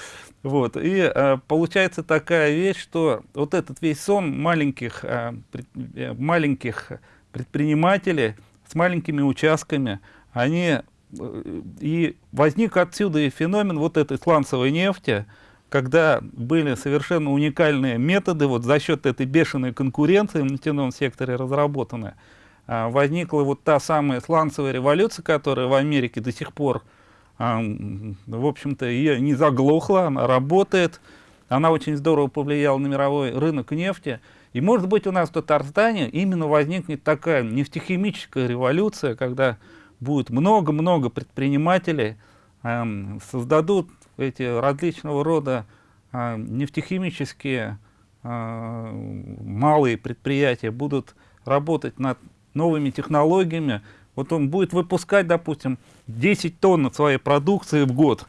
Вот. И э, получается такая вещь, что вот этот весь сон маленьких, э, пред- э, маленьких предпринимателей с маленькими участками, они э, и возник отсюда и феномен вот этой сланцевой нефти, когда были совершенно уникальные методы, вот за счет этой бешеной конкуренции в нефтяном секторе разработаны, а, возникла вот та самая сланцевая революция, которая в Америке до сих пор, а, в общем-то, ее не заглохла, она работает, она очень здорово повлияла на мировой рынок нефти. И, может быть, у нас в Татарстане именно возникнет такая нефтехимическая революция, когда будет много-много предпринимателей, эм, создадут эти различного рода э, нефтехимические э, малые предприятия, будут работать над новыми технологиями. Вот он будет выпускать, допустим, 10 тонн своей продукции в год.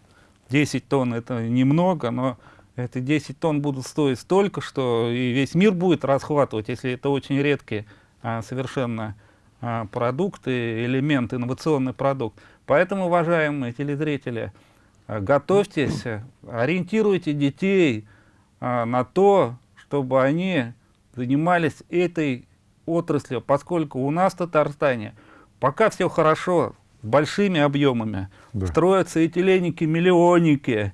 10 тонн это немного, но эти 10 тонн будут стоить столько, что и весь мир будет расхватывать, если это очень редкие а, совершенно а, продукты, элемент, инновационный продукт. Поэтому, уважаемые телезрители, а, готовьтесь, а, ориентируйте детей а, на то, чтобы они занимались этой отраслью, поскольку у нас в Татарстане пока все хорошо, с большими объемами, Да. строятся этиленники, миллионники,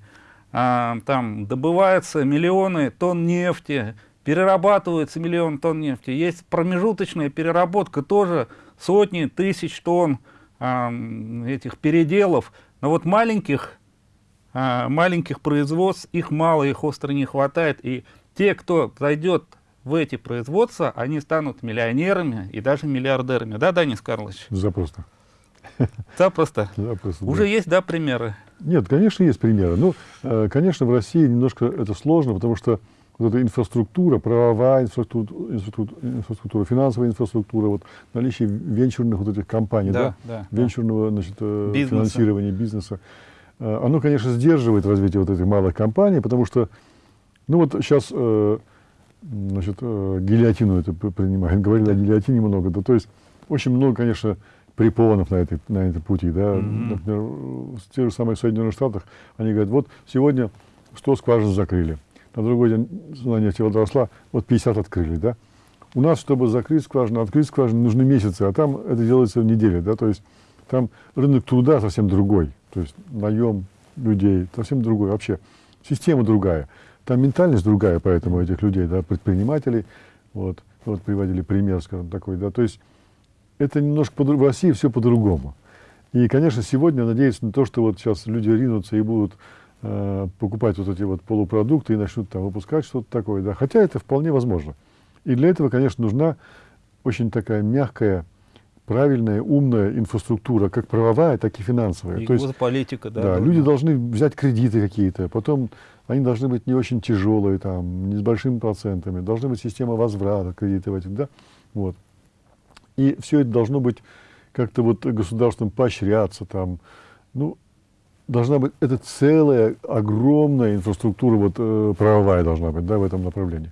а, там добываются миллионы тонн нефти, перерабатываются миллион тонн нефти. Есть промежуточная переработка, тоже сотни тысяч тонн а, этих переделов. Но вот маленьких, маленьких производств, их мало, их остро не хватает. И те, кто зайдет в эти производства, они станут миллионерами и даже миллиардерами. Да, Данис Карлович? Запросто. Запросто. Запросто, да. Уже есть, да, примеры? Нет, конечно, есть примеры. Ну, э, конечно, в России немножко это сложно, потому что вот эта инфраструктура, правовая инфраструктура, инфраструктура, инфраструктура, финансовая инфраструктура, вот наличие венчурных вот этих компаний, да, да. венчурного значит, э, Бизнеса. финансирования бизнеса, оно, конечно, сдерживает развитие вот этих малых компаний, потому что, ну вот сейчас, э, значит, э, гильотину это п- принимают, говорили о гильотине много, да, то есть очень много, конечно, препонов на этой, на этой пути, да, Мгм. например, в тех же самых Соединенных Штатах, они говорят, вот сегодня 100 скважин закрыли, на другой день цена нефти возросла, вот 50 открыли, да. У нас, чтобы закрыть скважину, открыть скважину, нужны месяцы, а там это делается в неделю, да, то есть там рынок труда совсем другой, то есть наем людей совсем другой. Вообще, система другая, там ментальность другая, поэтому этих людей, да, предпринимателей, вот, вот приводили пример, скажем, такой, да, то есть это немножко в России все по-другому. И, конечно, сегодня надеюсь на то, что вот сейчас люди ринутся и будут э, покупать вот эти вот полупродукты и начнут там выпускать что-то такое, да, хотя это вполне возможно. И для этого, конечно, нужна очень такая мягкая, правильная, умная инфраструктура, как правовая, так и финансовая. И То есть, политика, да. да, люди должны взять кредиты какие-то, потом они должны быть не очень тяжелые, там, не с большими процентами, должна быть система возврата кредитов этих, да, вот. И все это должно быть как-то вот государством поощряться, там, ну, должна быть, это целая огромная инфраструктура вот э, правовая должна быть, да, в этом направлении.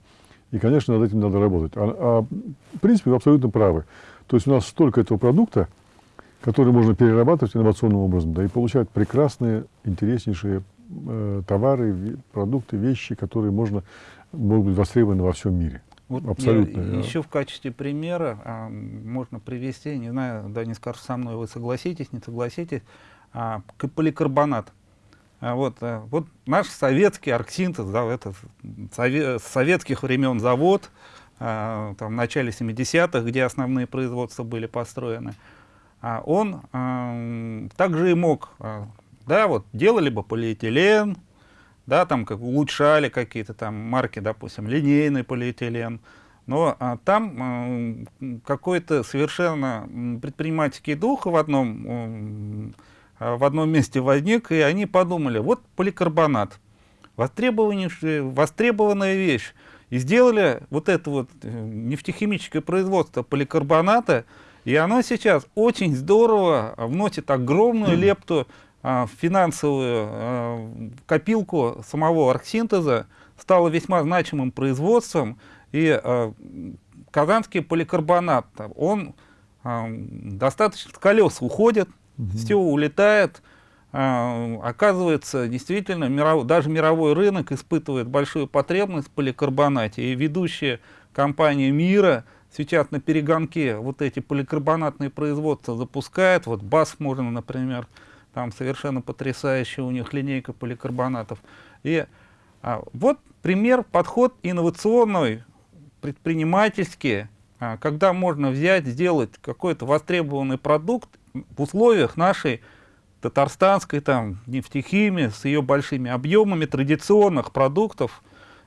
И, конечно, над этим надо работать. А, а, в принципе, вы абсолютно правы. То есть у нас столько этого продукта, который можно перерабатывать инновационным образом, да, и получать прекрасные, интереснейшие э, товары, ве- продукты, вещи, которые можно, могут быть востребованы во всем мире. Вот Абсолютно, я я- еще в качестве примера а, можно привести, не знаю, да, не скажу со мной, вы согласитесь, не согласитесь, а, поликарбонат. А вот, а, вот наш советский арксинтез, да, это сове- с советских времен завод, там, в начале 70-х, где основные производства были построены, а он а, также и мог, а, да, вот делали бы полиэтилен, да, там как улучшали какие-то там марки, допустим, линейный полиэтилен, но а, там а, какой-то совершенно предпринимательский дух в одном, а, в одном месте возник, и они подумали, вот поликарбонат, востребованная вещь, и сделали вот это вот э, нефтехимическое производство поликарбоната, и оно сейчас очень здорово вносит огромную лепту а, в финансовую а, копилку самого оргсинтеза, стало весьма значимым производством, и а, казанский поликарбонат, он а, достаточно с колес уходит, угу. все улетает, а, оказывается, действительно, миров, даже мировой рынок испытывает большую потребность в поликарбонате, и ведущие компании мира сейчас на перегонке. Вот эти поликарбонатные производства запускают, вот БАС можно, например, там совершенно потрясающая у них линейка поликарбонатов. И а, вот пример, подход инновационный, предпринимательский, а, когда можно взять, сделать какой-то востребованный продукт в условиях нашей татарстанской там нефтехимии с ее большими объемами традиционных продуктов.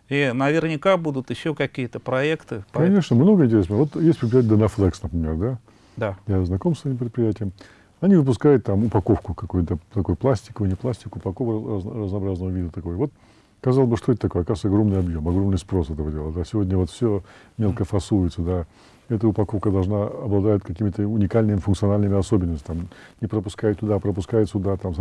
И наверняка будут еще какие-то проекты. Конечно, много интересного. Вот есть предприятие Донафлекс, например, да? Да. Я знаком с этим предприятием. Они выпускают там упаковку какую-то, такой пластиковую, не пластик, упаковку раз, разнообразного вида такой. Вот, казалось бы, что это такое? Оказывается, огромный объем, огромный спрос этого дела. Да? Сегодня вот все мелко фасуется, да. Эта упаковка должна обладать какими-то уникальными функциональными особенностями. Там, не пропускает туда, пропускает сюда, там,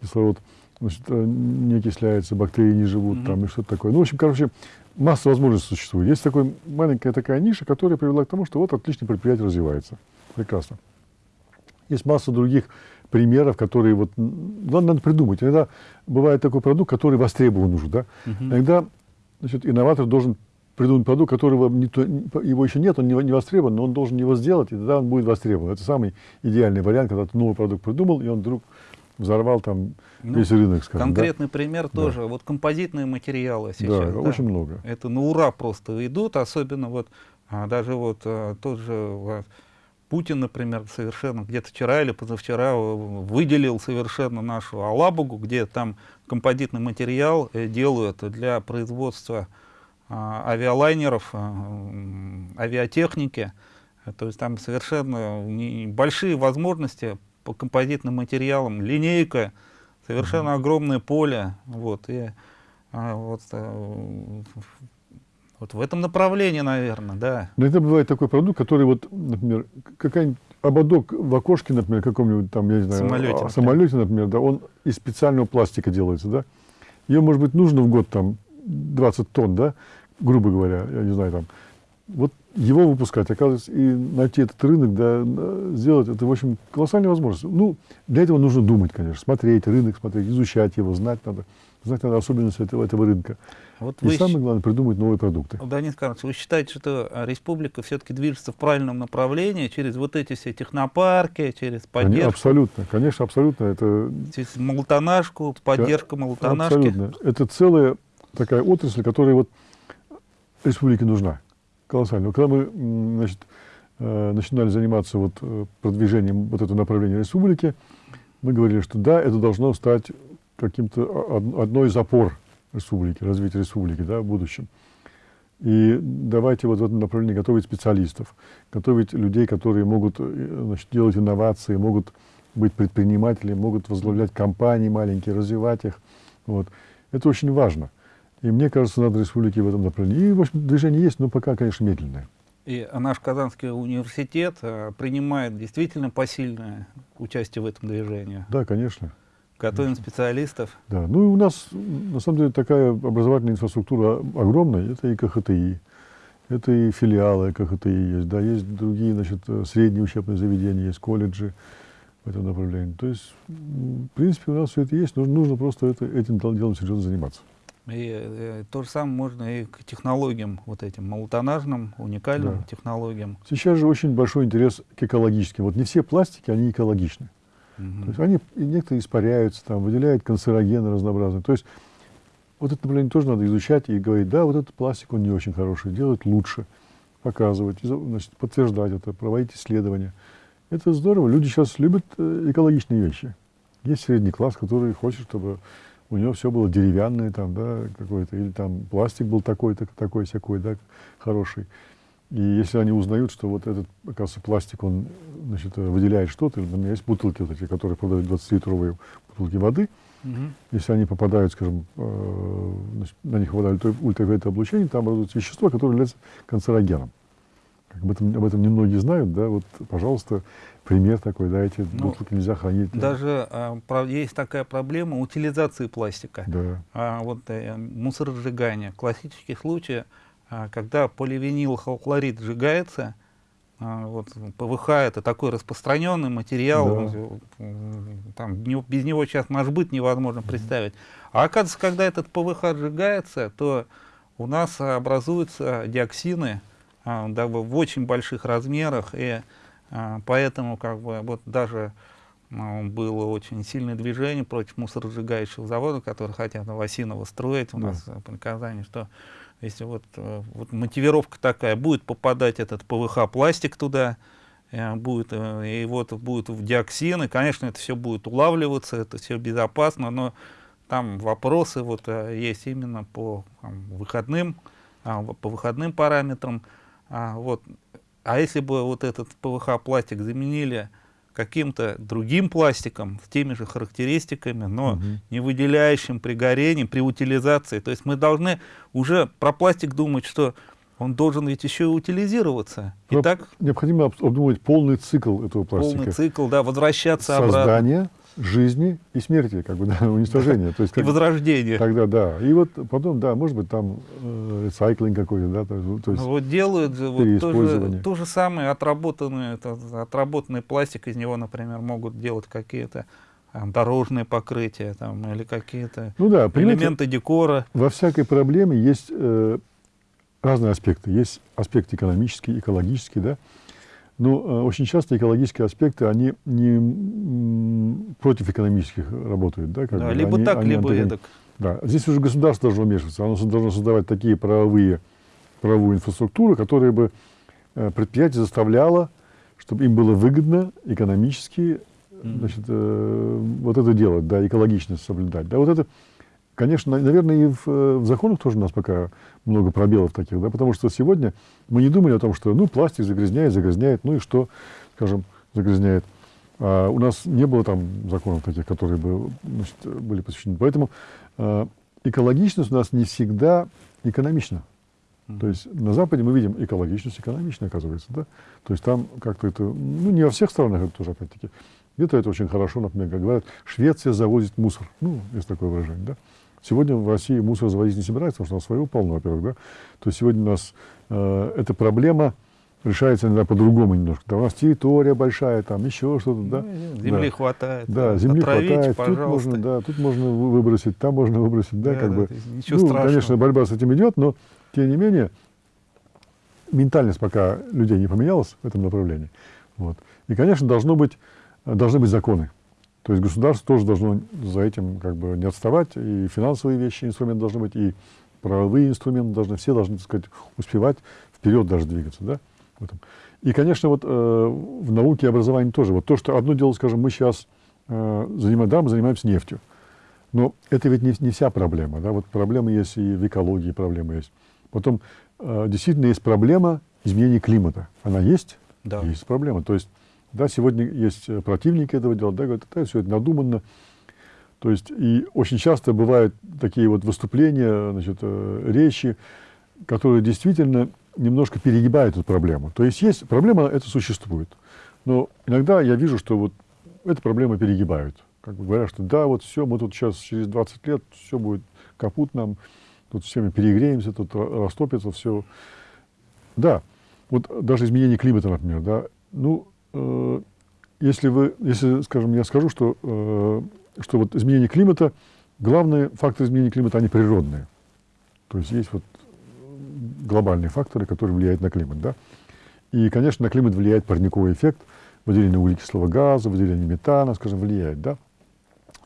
кислород значит, э, не окисляется, бактерии не живут, mm-hmm. там, и что-то такое. Ну, в общем, короче, масса возможностей существует. Есть такой, маленькая такая ниша, которая привела к тому, что вот отличное предприятие развивается. Прекрасно. Есть масса других примеров, которые вот, надо, надо придумать. Иногда бывает такой продукт, который востребован уже, да. Uh-huh. Иногда, значит, инноватор должен придумать продукт, которого не то, его еще нет, он не, не востребован, но он должен его сделать, и тогда он будет востребован. Это самый идеальный вариант, когда ты новый продукт придумал, и он вдруг взорвал там ну, весь рынок, скажем. Конкретный да? пример тоже. Да. Вот композитные материалы сейчас. Да, да, очень много. Это на ура просто идут, особенно вот а, даже вот а, тот же а, Путин, например, совершенно где-то вчера или позавчера выделил совершенно нашу Алабугу, где там композитный материал э, делают для производства авиалайнеров, а, авиатехники. То есть там совершенно большие возможности по композитным материалам, линейка, совершенно mm -hmm. огромное поле. Вот, и, а, вот, вот в этом направлении, наверное, да. Иногда бывает такой продукт, который вот, например, какая-нибудь ободок в окошке, например, каком-нибудь там, я не знаю, самолете, самолете, например, да, он из специального пластика делается, да. Ее, может быть, нужно в год там 20 тонн, да, грубо говоря, я не знаю, там. Вот его выпускать, оказывается, и найти этот рынок, да, сделать, это, в общем, колоссальная возможность. Ну, для этого нужно думать, конечно, смотреть рынок, смотреть, изучать его, знать надо, знать надо особенности этого, этого рынка. Вот и вы самое главное, придумать новые продукты. Денис Карлович, вы считаете, что республика все-таки движется в правильном направлении через вот эти все технопарки, через поддержку? Абсолютно, конечно, абсолютно. Это... Через молотонашку, поддержка молотонашки? Абсолютно. Это целая такая отрасль, которая вот республике нужна. Колоссально. Когда мы значит, э, начинали заниматься вот э, продвижением вот этого направления республики, мы говорили, что да, это должно стать каким-то одной из опор республики, развития республики да, в будущем. И давайте вот в этом направлении готовить специалистов, готовить людей, которые могут э, значит, делать инновации, могут быть предпринимателями, могут возглавлять компании маленькие, развивать их. Вот. Это очень важно. И мне кажется, надо республике в этом направлении. И, в общем, движение есть, но пока, конечно, медленное. И наш Казанский университет э, принимает действительно посильное участие в этом движении. Да, конечно. Готовим специалистов. Да, ну и у нас, на самом деле, такая образовательная инфраструктура огромная. Это и КХТИ, это и филиалы КХТИ есть, да, есть другие, значит, средние учебные заведения, есть колледжи в этом направлении. То есть, в принципе, у нас все это есть, нужно, нужно просто это, этим делом серьезно заниматься. И э, то же самое можно и к технологиям, вот этим молотонажным, уникальным да. технологиям. Сейчас же очень большой интерес к экологическим. Вот не все пластики, они экологичны. Угу. То есть они некоторые испаряются, там, выделяют канцерогены разнообразные. То есть вот это направление тоже надо изучать и говорить, да, вот этот пластик, он не очень хороший, делать лучше, показывать, значит, подтверждать это, проводить исследования. Это здорово. Люди сейчас любят э, экологичные вещи. Есть средний класс, который хочет, чтобы у него все было деревянное там, да, какой-то, или там пластик был такой-то, такой всякой, да, хороший. И если они узнают, что вот этот, оказывается, пластик, он, значит, выделяет что-то, у меня есть бутылки вот эти, которые продают 20-литровые бутылки воды, угу. если они попадают, скажем, э, значит, на них попадает ультрафиолетовое облучение, там образуется вещество, которое является канцерогеном. Об этом, об этом немногие знают, да, вот, пожалуйста, пример такой, да, эти ну, бутылки нельзя хранить. Даже а, про, есть такая проблема утилизации пластика. Да. А, вот э, мусоросжигание. Классический случай, а, когда поливинилхлорид сжигается, а, вот, ПВХ это такой распространенный материал, да. там, без него сейчас наш быт невозможно представить. А оказывается, когда этот ПВХ сжигается, то у нас образуются диоксины, да, в очень больших размерах, и а, поэтому как бы вот даже а, было очень сильное движение против мусоросжигающего завода, который хотят Новосиново строить у да. нас по Казани, что если вот, э, вот мотивировка такая, будет попадать этот ПВХ пластик туда, э, будет, э, и вот будет в диоксин, и, конечно, это все будет улавливаться, это все безопасно, но там вопросы вот есть именно по там, выходным, по выходным параметрам, а, вот. а если бы вот этот ПВХ-пластик заменили каким-то другим пластиком с теми же характеристиками, но угу. не выделяющим при горении, при утилизации. То есть мы должны уже про пластик думать, что он должен ведь еще и утилизироваться. Итак, Необходимо обдумать полный цикл этого пластика. Полный цикл, да, возвращаться Создание, обратно жизни и смерти, как бы, да, уничтожения. То есть, как, и возрождения. Тогда, да. И вот потом, да, может быть, там э, ресайклинг какой-то, да, то, то есть ну, Вот делают вот то, же, то же самое, отработанный, отработанный пластик, из него, например, могут делать какие-то дорожные покрытия там, или какие-то ну, да, элементы декора. Во всякой проблеме есть э, разные аспекты. Есть аспект экономический, экологический, да, но э, очень часто экологические аспекты, они не против экономических работают. Да, как да, бы, либо они, так, они либо эдак. Да. Здесь уже государство должно вмешиваться. Оно должно создавать такие правовые, правовую инфраструктуру, которая бы э, предприятие заставляло, чтобы им было выгодно экономически значит, э, вот это делать, да, экологичность соблюдать. Да, вот это Конечно, наверное, и в, э, в законах тоже у нас пока много пробелов таких, да, потому что сегодня мы не думали о том, что, ну, пластик загрязняет, загрязняет, ну и что, скажем, загрязняет. А у нас не было там законов таких, которые бы значит, были посвящены. Поэтому э, экологичность у нас не всегда экономична. Mm -hmm. То есть на Западе мы видим экологичность экономичная, оказывается, да. То есть там как-то это, ну, не во всех странах это тоже, опять-таки. Где-то это очень хорошо, например, как говорят, Швеция завозит мусор. Ну, есть такое выражение, да. Сегодня в России мусор завозить не собирается, потому что у нас своего полно, во-первых, да. То есть сегодня у нас э, эта проблема решается иногда по-другому немножко. Да, у нас территория большая, там еще что-то, да. Ну, земли да. хватает. Да, земли хватает. Пожалуйста. Тут можно, да, тут можно выбросить, там можно выбросить, да, да как да, бы. Ничего ну, страшного. конечно, борьба с этим идет, но тем не менее ментальность пока людей не поменялась в этом направлении. Вот. И, конечно, должно быть, должны быть законы. То есть государство тоже должно за этим как бы не отставать, и финансовые вещи, инструменты должны быть, и правовые инструменты должны, все должны, так сказать, успевать вперед даже двигаться, да, в этом. И, конечно, вот э, в науке и образовании тоже. Вот то, что одно дело, скажем, мы сейчас э, занимаем, да, мы занимаемся нефтью, но это ведь не, не вся проблема, да, вот проблемы есть и в экологии, проблемы есть. Потом э, действительно есть проблема изменения климата. Она есть? Да. Есть проблема. То есть да, сегодня есть э, противники этого дела, да, говорят, это все это надуманно. То есть, и очень часто бывают такие вот выступления, значит, э, речи, которые действительно немножко перегибают эту проблему. То есть, есть проблема, это существует. Но иногда я вижу, что вот эту проблему перегибают. Как бы говорят, что да, вот все, мы тут сейчас через 20 лет, все будет капут нам, тут все мы перегреемся, тут растопится все. Да, вот даже изменение климата, например, да, ну, Э, если вы, если, скажем, я скажу, что, э, что вот изменение климата, главные факторы изменения климата, они природные. То есть есть вот глобальные факторы, которые влияют на климат, да. И, конечно, на климат влияет парниковый эффект, выделение углекислого газа, выделение метана, скажем, влияет, да.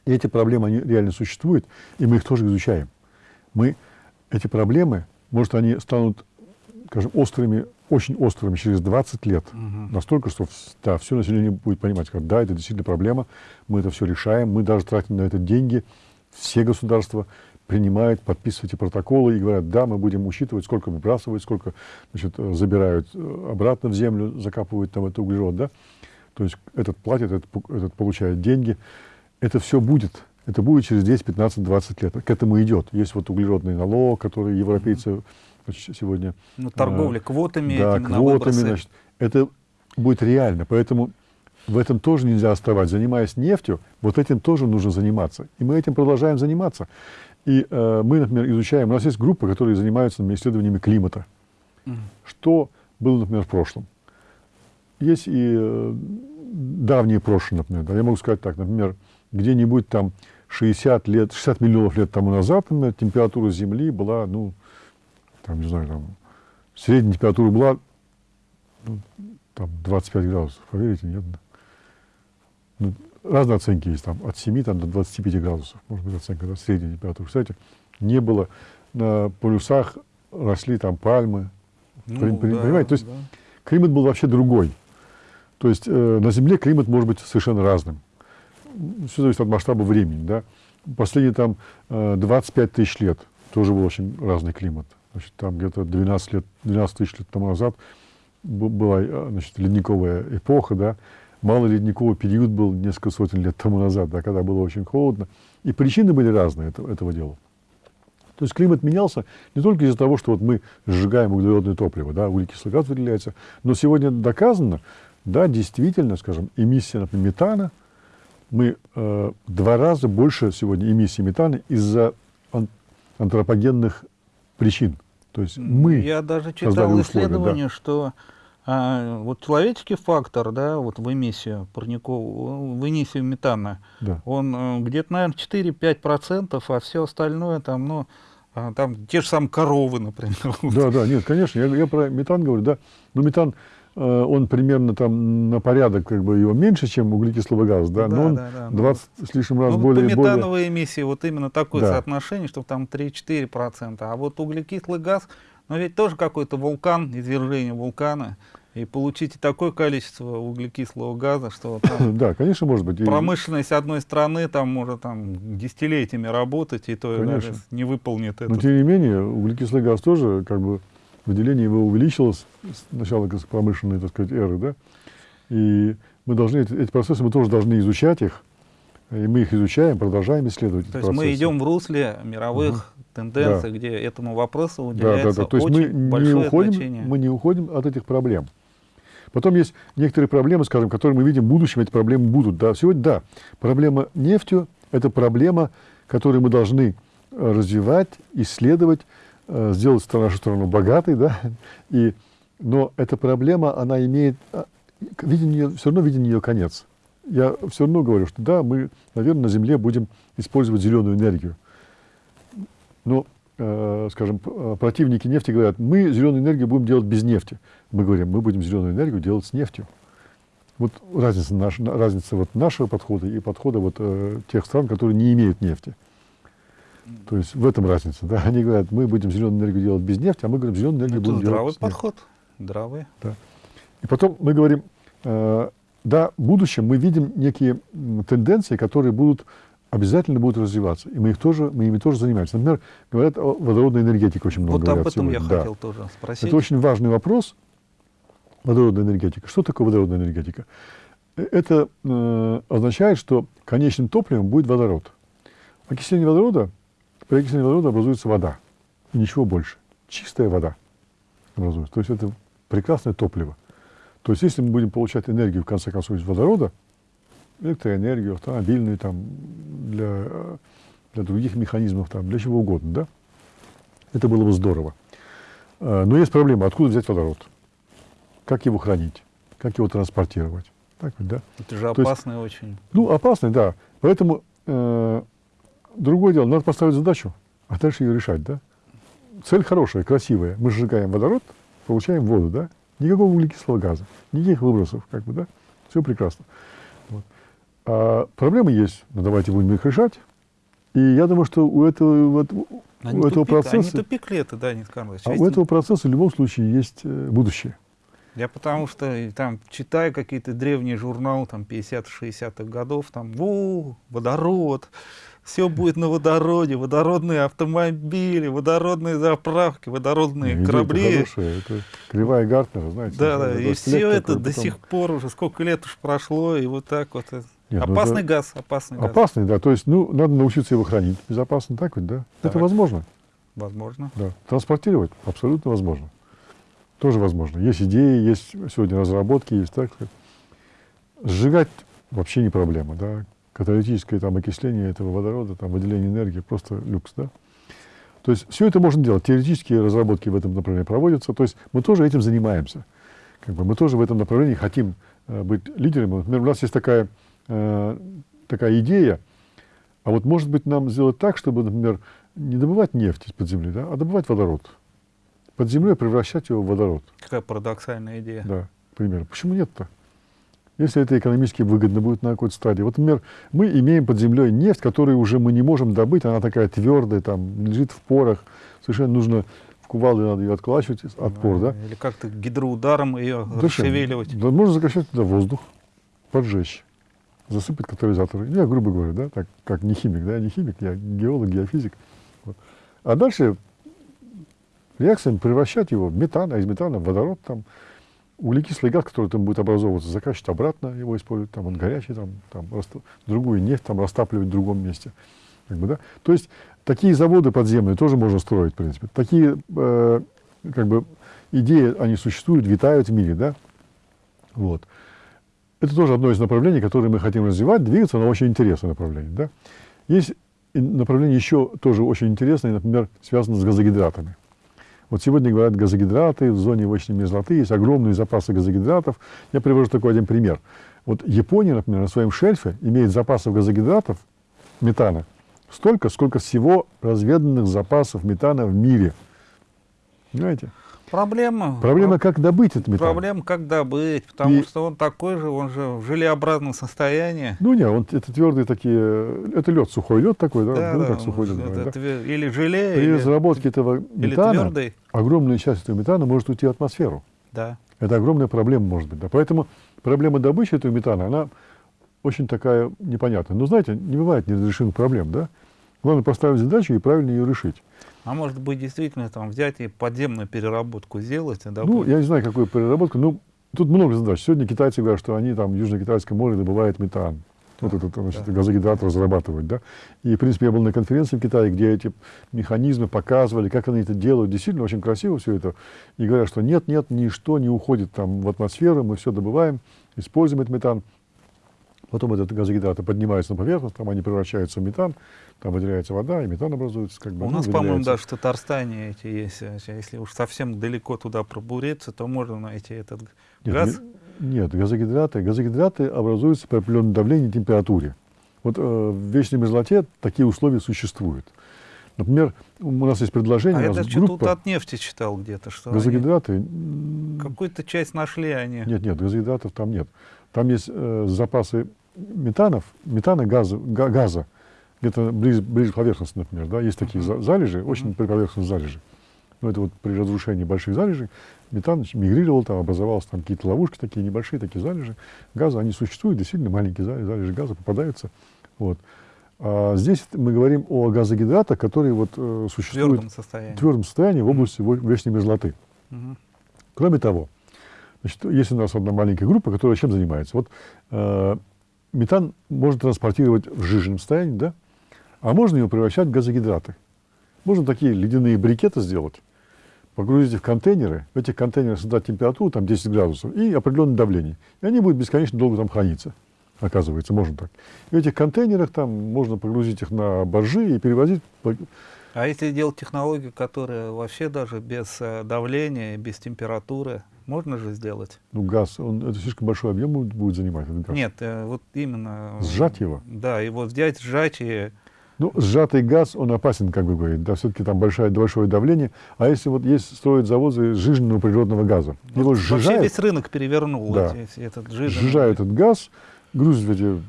И эти проблемы, они реально существуют, и мы их тоже изучаем. Мы эти проблемы, может, они станут, скажем, острыми, очень острыми через 20 лет. Мгм. Настолько, что да, все население будет понимать, как да, это действительно проблема, мы это все решаем, мы даже тратим на это деньги. Все государства принимают, подписывают эти протоколы и говорят, да, мы будем учитывать, сколько выбрасывают, сколько значит, э, забирают э, обратно в землю, закапывают там это углерод, да. То есть этот платит, этот, этот получает деньги. Это все будет. Это будет через 10, 15, 20 лет. К этому идет. Есть вот углеродный налог, который европейцы сегодня Ну, торговля квотами да, квотами, значит, это будет реально. Поэтому в этом тоже нельзя оставать. Занимаясь нефтью, вот этим тоже нужно заниматься. И мы этим продолжаем заниматься. И э, мы, например, изучаем, у нас есть группы, которые занимаются исследованиями климата. Мгм. Что было, например, в прошлом. Есть и э, давние прошлые, например. Да, я могу сказать так, например, где-нибудь там 60 лет, 60 миллионов лет тому назад, например, температура Земли была, ну, там, не знаю, там, средняя температура была ну, там 25 градусов. Поверите, нет? Ну, разные оценки есть, там, от 7 там, до 25 градусов, может быть, оценка, да, средняя температура. Кстати, не было на полюсах, росли там пальмы. Ну, Пони- пони- да, понимаете, то есть да. Климат был вообще другой. То есть э, на Земле климат может быть совершенно разным. Все зависит от масштаба времени. Да? Последние там э, 25 тысяч лет тоже был очень разный климат. Значит, там где-то 12, лет, 12 тысяч лет тому назад была э, значит, ледниковая эпоха, да? малый ледниковый период был несколько сотен лет тому назад, да, когда было очень холодно. И причины были разные этого, этого дела. То есть климат менялся не только из-за того, что вот мы сжигаем углеродное топливо, да, углекислый газ выделяется, но сегодня доказано, да, действительно, скажем, эмиссия, например, метана, мы э, два раза больше сегодня эмиссии метана из-за ан- антропогенных причин. То есть мы, Я даже читал условия, исследование, что а, вот человеческий фактор, да, вот в эмиссию парникового, в эмиссию метана, да, он э, где-то, наверное, 4-5%, а все остальное там, ну, а, там те же самые коровы, например. да, да, нет, конечно, я, я про метан говорю, да, но метан, он примерно там на порядок, как бы его меньше, чем углекислого газа, да, Да, но он да, да, ну 20 с лишним раз Ну, более, по более, метановой эмиссии вот именно такое Да. соотношение, что там 3-4%. А вот углекислый газ, ну ведь тоже какой-то вулкан, извержение вулкана, и получите такое количество углекислого газа, что там да, конечно, может быть. промышленность одной страны там может там десятилетиями работать, и то Конечно. даже не выполнит Но это. тем не менее, углекислый газ тоже, как бы, выделение его увеличилось с начала промышленной, так сказать, эры, да. И мы должны, эти, эти процессы, мы тоже должны изучать их, и мы их изучаем, продолжаем исследовать То есть мы процессы. идем в русле мировых тенденций, где этому вопросу Да, да, уделяется да. То есть мы очень не, большое уходим, значение. мы не уходим от этих проблем. Потом есть некоторые проблемы, скажем, которые мы видим в будущем, эти проблемы будут. Да, сегодня, да, проблема нефтью – это проблема, которую мы должны э, развивать, исследовать, сделать страну- нашу страну богатой, да, и, но эта проблема, она имеет, а, виден ее, все равно виден ее конец. Я все равно говорю, что да, мы, наверное, на Земле будем использовать зеленую энергию. Но, э, скажем, э, противники нефти говорят, мы зеленую энергию будем делать без нефти. Мы говорим, мы будем зеленую энергию делать с нефтью. Вот разница, наш, на- разница вот нашего подхода и подхода вот, э, тех стран, которые не имеют нефти. То есть в этом разница. Да? Они говорят, мы будем зеленую энергию делать без нефти, а мы говорим, зеленую энергию будем здравый делать с нефтью. подход. Здравый. И потом мы говорим, э, да, в будущем мы видим некие тенденции, которые будут обязательно будут развиваться. И мы их тоже, мы ими тоже занимаемся. Например, говорят о водородной энергетике очень много Вот об этом я сегодня. Да. хотел тоже спросить. Это очень важный вопрос. Водородная энергетика. Что такое водородная энергетика? Э, Это э, означает, что конечным топливом будет водород. Окисление водорода, при окислении водорода образуется вода. И ничего больше. Чистая вода образуется. То есть это прекрасное топливо. То есть если мы будем получать энергию, в конце концов, из водорода, электроэнергию, автомобильную, там, для, для других механизмов, там, для чего угодно, да, это было бы здорово. Э, Но есть проблема, откуда взять водород? Как его хранить? Как его транспортировать? Так ведь, да? Это же опасно очень. Ну, опасный, да. Поэтому э, другое дело, надо поставить задачу, а дальше ее решать, да? Цель хорошая, красивая. Мы сжигаем водород, получаем воду, да? Никакого углекислого газа, никаких выбросов, как бы, да? Все прекрасно. Вот. А проблемы есть, но давайте будем их решать. И я думаю, что у этого, вот, Они, у этого тупик, они процесса, тупикли это, да, Никита Карлович. а у этого процесса в любом случае есть э, будущее. Я потому что там читаю какие-то древние журналы, там 50-60-х годов, там, во, водород, все будет на водороде, водородные автомобили, водородные заправки, водородные Идея-то корабли. хорошая, это кривая Гартнера, знаете. Да, да, это и все это такой, до потом- сих пор уже сколько лет уж прошло, и вот так вот. Нет, ну опасный это газ, опасный газ. Опасный, да. То есть, ну, надо научиться его хранить безопасно, так ведь, да? Это Так. возможно, Возможно. да. Транспортировать абсолютно возможно. Тоже возможно. Есть идеи, есть сегодня разработки, есть так. Сжигать вообще не проблема, да. Каталитическое там окисление этого водорода, там выделение энергии просто люкс, да. То есть все это можно делать. Теоретические разработки в этом направлении проводятся. То есть мы тоже этим занимаемся. Как бы мы тоже в этом направлении хотим э, быть лидерами. Например, у нас есть такая, э, такая идея, а вот может быть нам сделать так, чтобы, например, не добывать нефть из-под земли, да, а добывать водород. Под землей превращать его в водород. Какая парадоксальная идея. Да, к примеру. Почему нет-то? Если это экономически выгодно будет на какой-то стадии. Вот, например, мы имеем под землей нефть, которую уже мы не можем добыть, она такая твердая, там, лежит в порах. Совершенно нужно, в кувалды надо ее отколачивать от пор, да? Или как-то гидроударом ее расшевеливать. Да, можно закачать туда воздух, поджечь, засыпать катализаторы. Я грубо говоря, да, так, как не химик, да, я не химик, я геолог, геофизик. Вот. А дальше реакциями превращать его в метан, а из метана в водород, там, углекислый газ, который там будет образовываться, закачивать обратно, его использовать, там он горячий, там, там другую нефть там растапливать в другом месте. Как бы, да? То есть такие заводы подземные тоже можно строить, в принципе. Такие э, как бы идеи, они существуют, витают в мире, да? Вот. Это тоже одно из направлений, которое мы хотим развивать, двигаться, но очень интересное направление, да? Есть направление еще тоже очень интересное, например, связано с газогидратами. Вот сегодня говорят газогидраты, в зоне вочной мерзлоты есть огромные запасы газогидратов. Я привожу такой один пример. Вот Япония, например, на своем шельфе имеет запасов газогидратов, метана, столько, сколько всего разведанных запасов метана в мире. Понимаете? Проблема. Проблема, как добыть этот метан. Проблема, как добыть, потому И- что он такой же, он же в желеобразном состоянии. Ну, не, он, это твердые такие, это лед, сухой лед такой, да, Да, ну, да, как сухой лед. это да. Или желе, При или, разработке этого метана, твердый. огромная часть этого метана может уйти в атмосферу. Да. Это огромная проблема может быть. Да. Поэтому проблема добычи этого метана, она очень такая непонятная. Но знаете, не бывает неразрешимых проблем, да? Главное поставить задачу и правильно ее решить. А может быть, действительно, там взять и подземную переработку сделать, и Ну, я не знаю, какую переработку, но тут много задач. Сегодня китайцы говорят, что они там в Южно-Китайском море добывают метан. Вот этот значит, да. газогидрат разрабатывают, да. И, в принципе, я был на конференции в Китае, где эти механизмы показывали, как они это делают. Действительно, очень красиво все это. И говорят, что нет, нет, ничто не уходит там в атмосферу, мы все добываем, используем этот метан. Потом этот газогидраты поднимаются на поверхность, там они превращаются в метан, там выделяется вода, и метан образуется. Как бы, У ну, нас, по-моему, даже в Татарстане эти есть. Если уж совсем далеко туда пробуриться, то можно найти этот Нет, газ. ме- Нет, газогидраты. Газогидраты образуются при определенном давлении и температуре. Вот э, в вечной мерзлоте такие условия существуют. Например, у нас есть предложение, А я даже что-то группа от нефти читал где-то, что газогидраты. какую-то часть нашли они. Нет, нет, газогидратов там нет. Там есть э, запасы метанов, метана, газа, га- газа где-то ближе, ближе к поверхности, например. Да? Есть такие за- залежи, очень поверхностные залежи. Но это вот при разрушении больших залежей метан мигрировал, там образовалось там какие-то ловушки такие небольшие, такие залежи газа. Они существуют, действительно маленькие залежи, залежи газа попадаются. Вот. А здесь мы говорим о газогидратах, которые вот, э, в существуют твердом состоянии. в твердом состоянии в области во- вечной мерзлоты. Мгм. Кроме того, значит, есть у нас одна маленькая группа, которая чем занимается. Вот э, метан можно транспортировать в жиженном состоянии, да? А можно его превращать в газогидраты. Можно такие ледяные брикеты сделать, погрузить их в контейнеры, в этих контейнерах создать температуру, там 10 градусов, и определенное давление. И они будут бесконечно долго там храниться. Оказывается, можно так. И в этих контейнерах там можно погрузить их на боржи и перевозить А если делать технологию, которая вообще даже без э, давления, без температуры, можно же сделать? ну, газ. Он, это слишком большой объем будет- занимать. Этот газ. Нет, э, вот именно... э, Сжать его? Да, его взять, сжать и... Ну, сжатый газ, он опасен, как бы говорит, да, все-таки там большое, большое давление. А если вот есть, строят заводы сжиженного природного газа, его Вообще сжижают, весь рынок перевернул Да. эти- этот жиженый. сжижают этот газ, грузят эти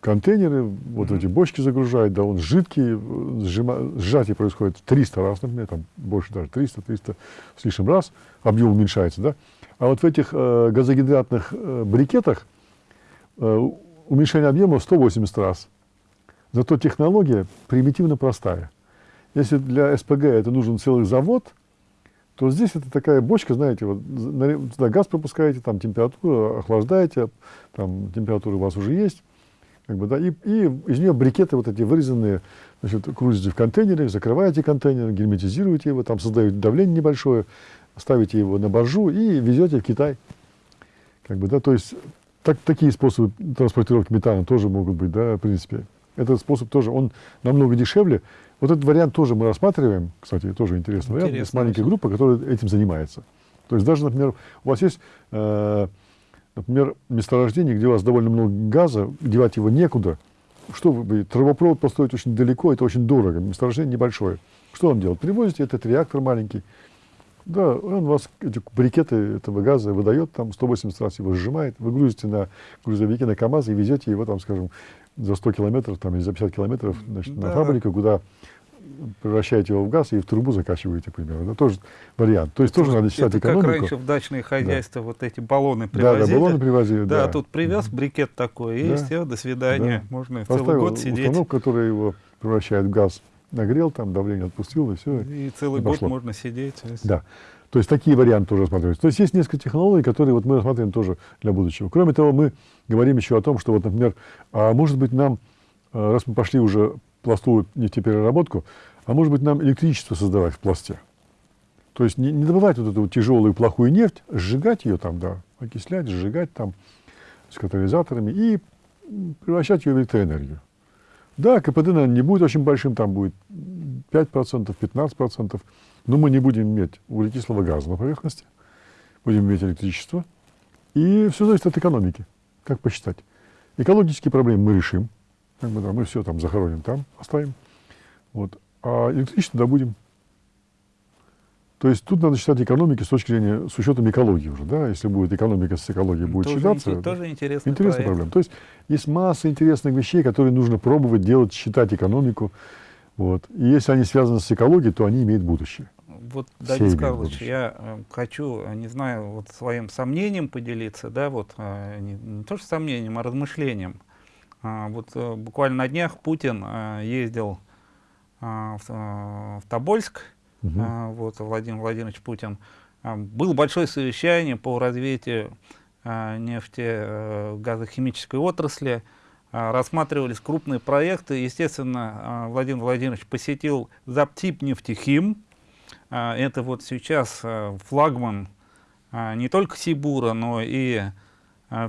контейнеры, вот эти бочки загружает, да, он жидкий, сжима, сжатие происходит 300 раз, например, там больше даже 300, 300 с лишним раз, объем уменьшается, да. А вот в этих э, газогидратных э, брикетах э, уменьшение объема 180 раз. Зато технология примитивно простая. Если для СПГ это нужен целый завод, то здесь это такая бочка, знаете, вот туда газ пропускаете, там температуру охлаждаете, там температура у вас уже есть, как бы, да, и, и из нее брикеты вот эти вырезанные, значит, крутите в контейнере, закрываете контейнер, герметизируете его, там создаете давление небольшое, ставите его на боржу и везете в Китай. Как бы, да, то есть так, такие способы транспортировки метана тоже могут быть, да, в принципе. Этот способ тоже, он намного дешевле. Вот этот вариант тоже мы рассматриваем, кстати, тоже интересный вариант, Интересно, с маленькой группой, которая этим занимается. То есть даже, например, у вас есть, э, например, месторождение, где у вас довольно много газа, девать его некуда. Что вы, трубопровод построить очень далеко, это очень дорого, месторождение небольшое. Что он делает? Привозите этот реактор маленький, да, он вас эти брикеты этого газа выдает, там 180 раз его сжимает, вы грузите на грузовике, на КАМАЗ и везете его, там, скажем, за 100 километров там, или за 50 километров значит, да. на фабрику, куда превращаете его в газ и в трубу закачиваете, к примеру. Это тоже вариант. То есть тоже надо считать это экономику. как раньше в дачные хозяйства да. вот эти баллоны привозили. Да, да, баллоны привозили, да. Да, тут привез брикет такой, и да. все, до свидания. Да. Можно Поставил целый год сидеть. установку, которая его превращает в газ, нагрел, там давление отпустил, и все. И целый и год можно сидеть. Да. То есть такие варианты тоже рассматриваются. То есть есть несколько технологий, которые вот мы рассматриваем тоже для будущего. Кроме того, мы говорим еще о том, что вот, например, а может быть нам, а, раз мы пошли уже пластовую нефтепереработку, а может быть нам электричество создавать в пласте. То есть не, не добывать вот эту вот тяжелую плохую нефть, сжигать ее там, да, окислять, сжигать там с катализаторами и превращать ее в электроэнергию. Да, КПД, наверное, не будет очень большим, там будет 5%, 15%, но мы не будем иметь углекислого газа на поверхности, будем иметь электричество, и все зависит от экономики, как посчитать. Экологические проблемы мы решим, как бы, да, мы все там захороним там, оставим, вот, а электричество добудем. То есть тут надо считать экономики с точки зрения, с учетом экологии уже, да, если будет экономика с экологией будет тоже считаться. Ин, тоже интересный Интересная проблема. То есть есть масса интересных вещей, которые нужно пробовать делать, считать экономику. Вот. И если они связаны с экологией, то они имеют будущее. Вот, Давид Карлович, я э, хочу, э, не знаю, вот своим сомнением поделиться, да, вот, э, не, не то что сомнением, а размышлением. А, вот э, буквально на днях Путин э, ездил в, э, в Тобольск, угу. а, вот, Владимир Владимирович Путин, а, было большое совещание по развитию а, нефти, а, газохимической отрасли, а, рассматривались крупные проекты. Естественно, а, Владимир Владимирович посетил Заптип нефтехим. А, это вот сейчас а, флагман а, не только Сибура, но и а,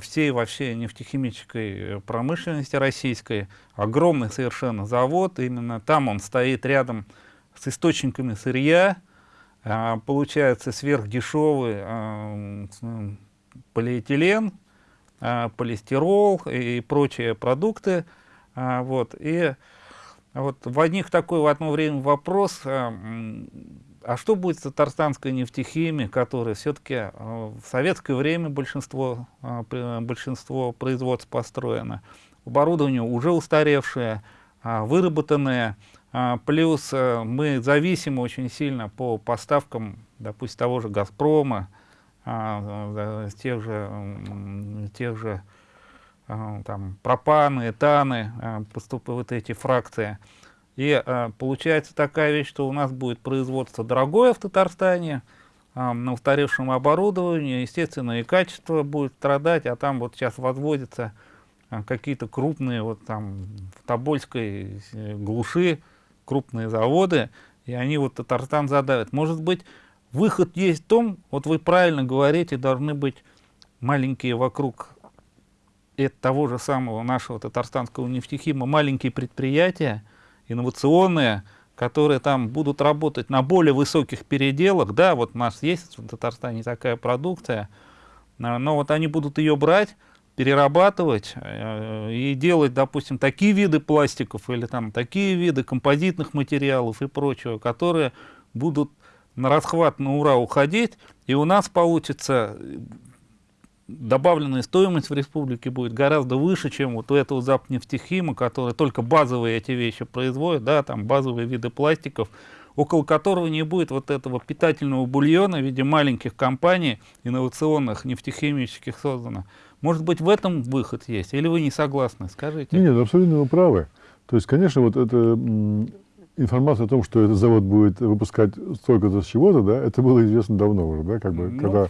всей вообще нефтехимической промышленности российской. Огромный совершенно завод, именно там он стоит рядом с источниками сырья, а, получается сверхдешевый полиэтилен, полистирол и прочие продукты. Вот, и вот возник такой в одно время вопрос, а, что будет с татарстанской нефтехимией, которая все-таки а, в советское время большинство, а, большинство производств построено, оборудование уже устаревшее, а, выработанное, а, плюс а, мы зависимы очень сильно по поставкам, допустим, того же «Газпрома», а, тех же, тех же там, пропаны, этаны, поступают эти фракции. И получается такая вещь, что у нас будет производство дорогое в Татарстане, на устаревшем оборудовании, естественно, и качество будет страдать, а там вот сейчас возводятся какие-то крупные, вот там в Тобольской э, глуши, крупные заводы, и они вот Татарстан задавят. Может быть, выход есть в том, вот вы правильно говорите, должны быть маленькие вокруг того же самого нашего татарстанского нефтехима, маленькие предприятия, инновационные, которые там будут работать на более высоких переделах. Да, вот у нас есть в Татарстане такая продукция, но вот они будут ее брать, перерабатывать э, и делать, допустим, такие виды пластиков или там такие виды композитных материалов и прочего, которые будут на расхват на ура уходить, и у нас получится добавленная стоимость в республике будет гораздо выше, чем вот у этого запнефтехима, который только базовые эти вещи производит, да, там базовые виды пластиков, около которого не будет вот этого питательного бульона в виде маленьких компаний инновационных, нефтехимических создано. Может быть, в этом выход есть? Или вы не согласны? Скажите. Нет, абсолютно вы правы. То есть, конечно, вот эта информация о том, что этот завод будет выпускать столько-то с чего-то, да, это было известно давно уже, да, как бы, ну, когда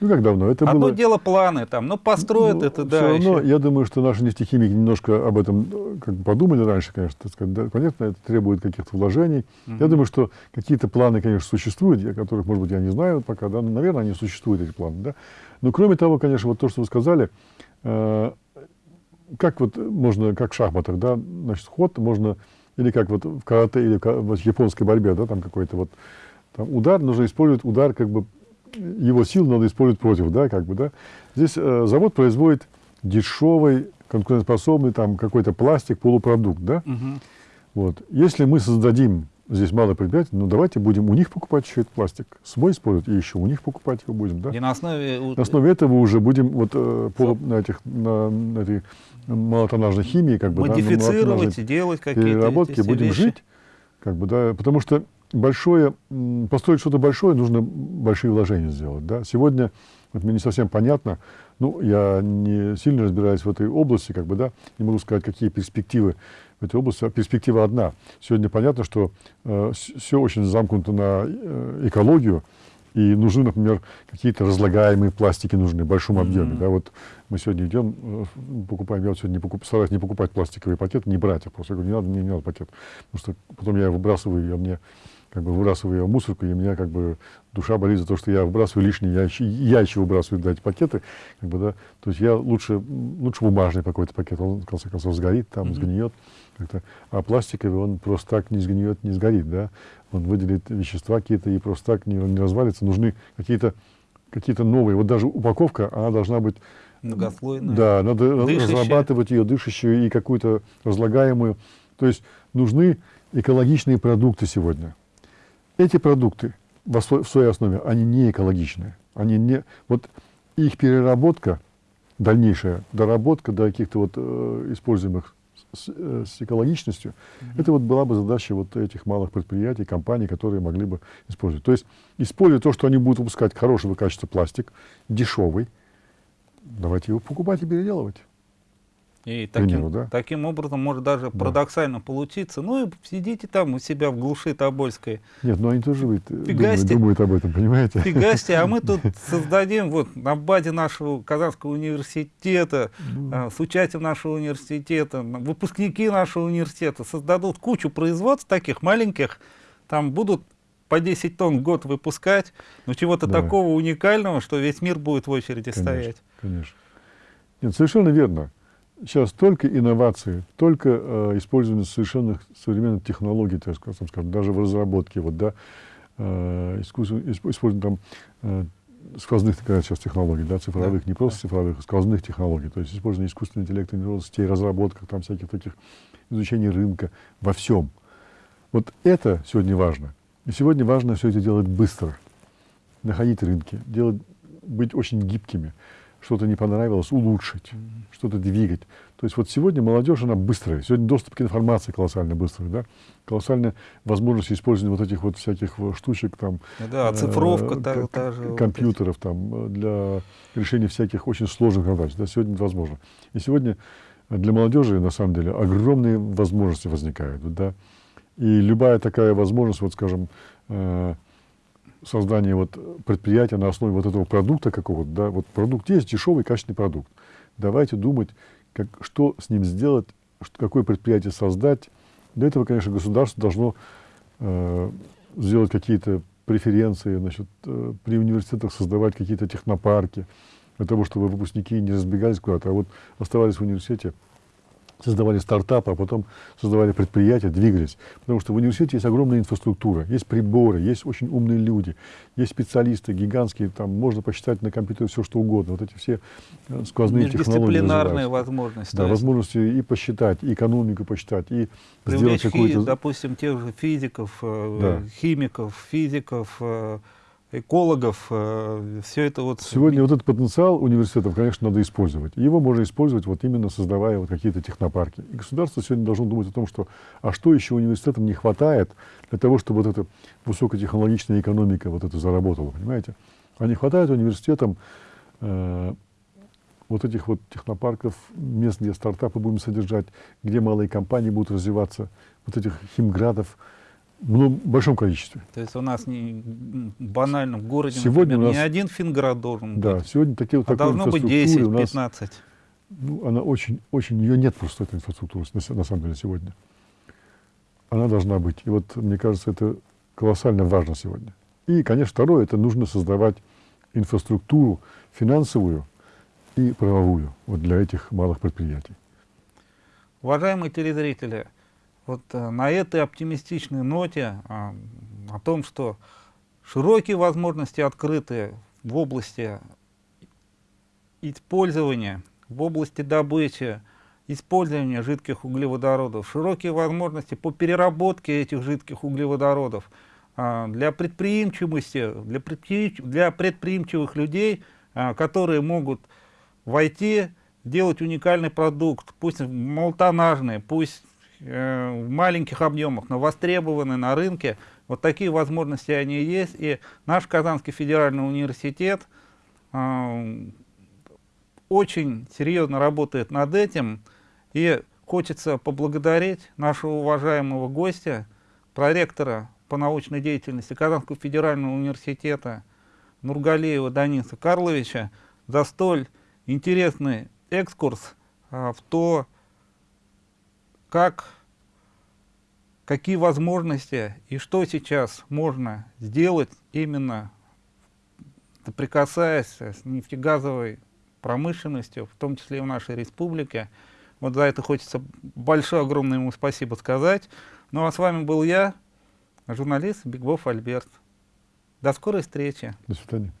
ну, как давно? Это Одно было... дело планы там, но построят ну, это, да. Все равно, еще. я думаю, что наши нефтехимики немножко об этом э, как бы подумали раньше, конечно. Так сказать, да, понятно, это требует каких-то вложений. Mm -hmm. Я думаю, что какие-то планы, конечно, существуют, о которых, может быть, я не знаю пока, да, но, наверное, они существуют, эти планы, да. Но, кроме того, конечно, вот то, что вы сказали, э, как вот можно, как в шахматах, да, значит, ход можно, или как вот в карате, или в японской борьбе, да, там какой-то вот там удар, нужно использовать удар как бы его сил надо использовать против, да, как бы, да. Здесь э, завод производит дешевый, конкурентоспособный там какой-то пластик, полупродукт, да. Угу. Вот. Если мы создадим здесь мало предприятий, ну давайте будем у них покупать еще этот пластик, свой использовать и еще у них покупать его будем, да. И на основе... На основе этого уже будем вот э, по, на этих, на, на этой малотоннажной химии, как бы, Модифицировать да, и делать какие-то переработки, будем вещи. жить, как бы, да, потому что большое, построить что-то большое, нужно большие вложения сделать. Да? Сегодня, вот мне не совсем понятно, ну, я не сильно разбираюсь в этой области, как бы, да, не могу сказать, какие перспективы в этой области. А перспектива одна. Сегодня понятно, что э, все очень замкнуто на э, экологию, и нужны, например, какие-то разлагаемые пластики нужны в большом объеме. Mm-hmm. Да, вот мы сегодня идем, э, покупаем, я вот сегодня не покуп, стараюсь не покупать пластиковый пакет, не брать, а просто я говорю, не надо, мне не надо пакет. Потому что потом я выбрасываю, я мне как бы выбрасываю в мусорку, и у меня как бы душа болит за то, что я выбрасываю лишнее, я еще, я еще выбрасываю да, эти пакеты, как бы, да, то есть я лучше, лучше бумажный какой-то пакет, он в конце концов сгорит, там, mm-hmm. сгниет, как-то, а пластиковый он просто так не сгниет, не сгорит, да, он выделит вещества какие-то и просто так не, не развалится, нужны какие-то какие-то новые, вот даже упаковка, она должна быть многослойная, да, надо дышащая. разрабатывать ее дышащую и какую-то разлагаемую, то есть нужны экологичные продукты сегодня. Эти продукты в, своей основе, они не экологичные. Они не, вот их переработка, дальнейшая доработка до каких-то вот э, используемых с, э, с экологичностью, mm-hmm. это вот была бы задача вот этих малых предприятий, компаний, которые могли бы использовать. То есть, используя то, что они будут выпускать хорошего качества пластик, дешевый, давайте его покупать и переделывать. И таким, примеру, да? таким образом может даже да. парадоксально получиться. Ну и сидите там у себя в глуши Тобольской. Нет, ну они тоже ведь думают, думают об этом, понимаете? Фигасти, а мы тут создадим вот на базе нашего Казанского университета, ну. с участием нашего университета, выпускники нашего университета создадут кучу производств таких маленьких, там будут по 10 тонн в год выпускать, но чего-то да. такого уникального, что весь мир будет в очереди конечно, стоять. Конечно. Нет, совершенно верно сейчас только инновации, только э, использование совершенно современных технологий, так скажем, даже в разработке, вот, да, э, использование там э, сквозных сейчас технологий, да, цифровых, да, не просто да. цифровых, а сквозных технологий, то есть использование искусственного интеллекта, нейронных сетей, разработках, там всяких таких, изучение рынка, во всем. Вот это сегодня важно. И сегодня важно все это делать быстро, находить рынки, делать, быть очень гибкими что-то не понравилось, улучшить, что-то двигать. То есть вот сегодня молодежь, она быстрая. Сегодня доступ к информации колоссально быстрый, да? Колоссальная возможность использования вот этих вот всяких штучек там. Да, оцифровка э, та, та же. Компьютеров вот там для решения всяких очень сложных задач. Да, сегодня это возможно. И сегодня для молодежи, на самом деле, огромные возможности возникают, да? И любая такая возможность, вот скажем, э, создание вот предприятия на основе вот этого продукта какого-то, да, вот продукт есть, дешевый, качественный продукт. Давайте думать, как, что с ним сделать, что, какое предприятие создать. Для этого, конечно, государство должно э, сделать какие-то преференции, значит, э, при университетах создавать какие-то технопарки, для того, чтобы выпускники не разбегались куда-то, а вот оставались в университете создавали стартапы, а потом создавали предприятия, двигались. Потому что в университете есть огромная инфраструктура, есть приборы, есть очень умные люди, есть специалисты гигантские, там можно посчитать на компьютере все, что угодно. Вот эти все э, сквозные технологии Междисциплинарные возможности. Да, возможности и посчитать, и экономику посчитать, и Привлечь сделать какую-то... допустим, тех же физиков, э, да. химиков, физиков, э, экологов, все это вот... Сегодня вот этот потенциал университетов, конечно, надо использовать. Его можно использовать вот именно создавая вот какие-то технопарки. И государство сегодня должно думать о том, что а что еще университетам не хватает для того, чтобы вот эта высокотехнологичная экономика вот это заработала, понимаете? А не хватает университетам э, вот этих вот технопарков, мест, где стартапы будем содержать, где малые компании будут развиваться, вот этих химградов, в большом количестве. То есть у нас не банально в городе, сегодня например, у нас, не один финград должен да, быть, сегодня такие, а должно быть 10-15. Ну, она очень, очень, ее нет просто, этой инфраструктуры, на, на самом деле, сегодня. Она должна быть. И вот, мне кажется, это колоссально важно сегодня. И, конечно, второе, это нужно создавать инфраструктуру финансовую и правовую вот для этих малых предприятий. Уважаемые телезрители, вот э, на этой оптимистичной ноте э, о том, что широкие возможности открыты в области использования, в области добычи, использования жидких углеводородов, широкие возможности по переработке этих жидких углеводородов э, для предприимчивости, для, предприим, для предприимчивых людей, э, которые могут войти, делать уникальный продукт, пусть молотонажный, пусть в маленьких объемах, но востребованы на рынке. Вот такие возможности они есть. И наш Казанский федеральный университет э, очень серьезно работает над этим. И хочется поблагодарить нашего уважаемого гостя, проректора по научной деятельности Казанского федерального университета Нургалеева Даниса Карловича за столь интересный экскурс а, в то, как, какие возможности и что сейчас можно сделать именно прикасаясь с нефтегазовой промышленностью, в том числе и в нашей республике. Вот за это хочется большое, огромное ему спасибо сказать. Ну а с вами был я, журналист Бигбов Альберт. До скорой встречи. До свидания.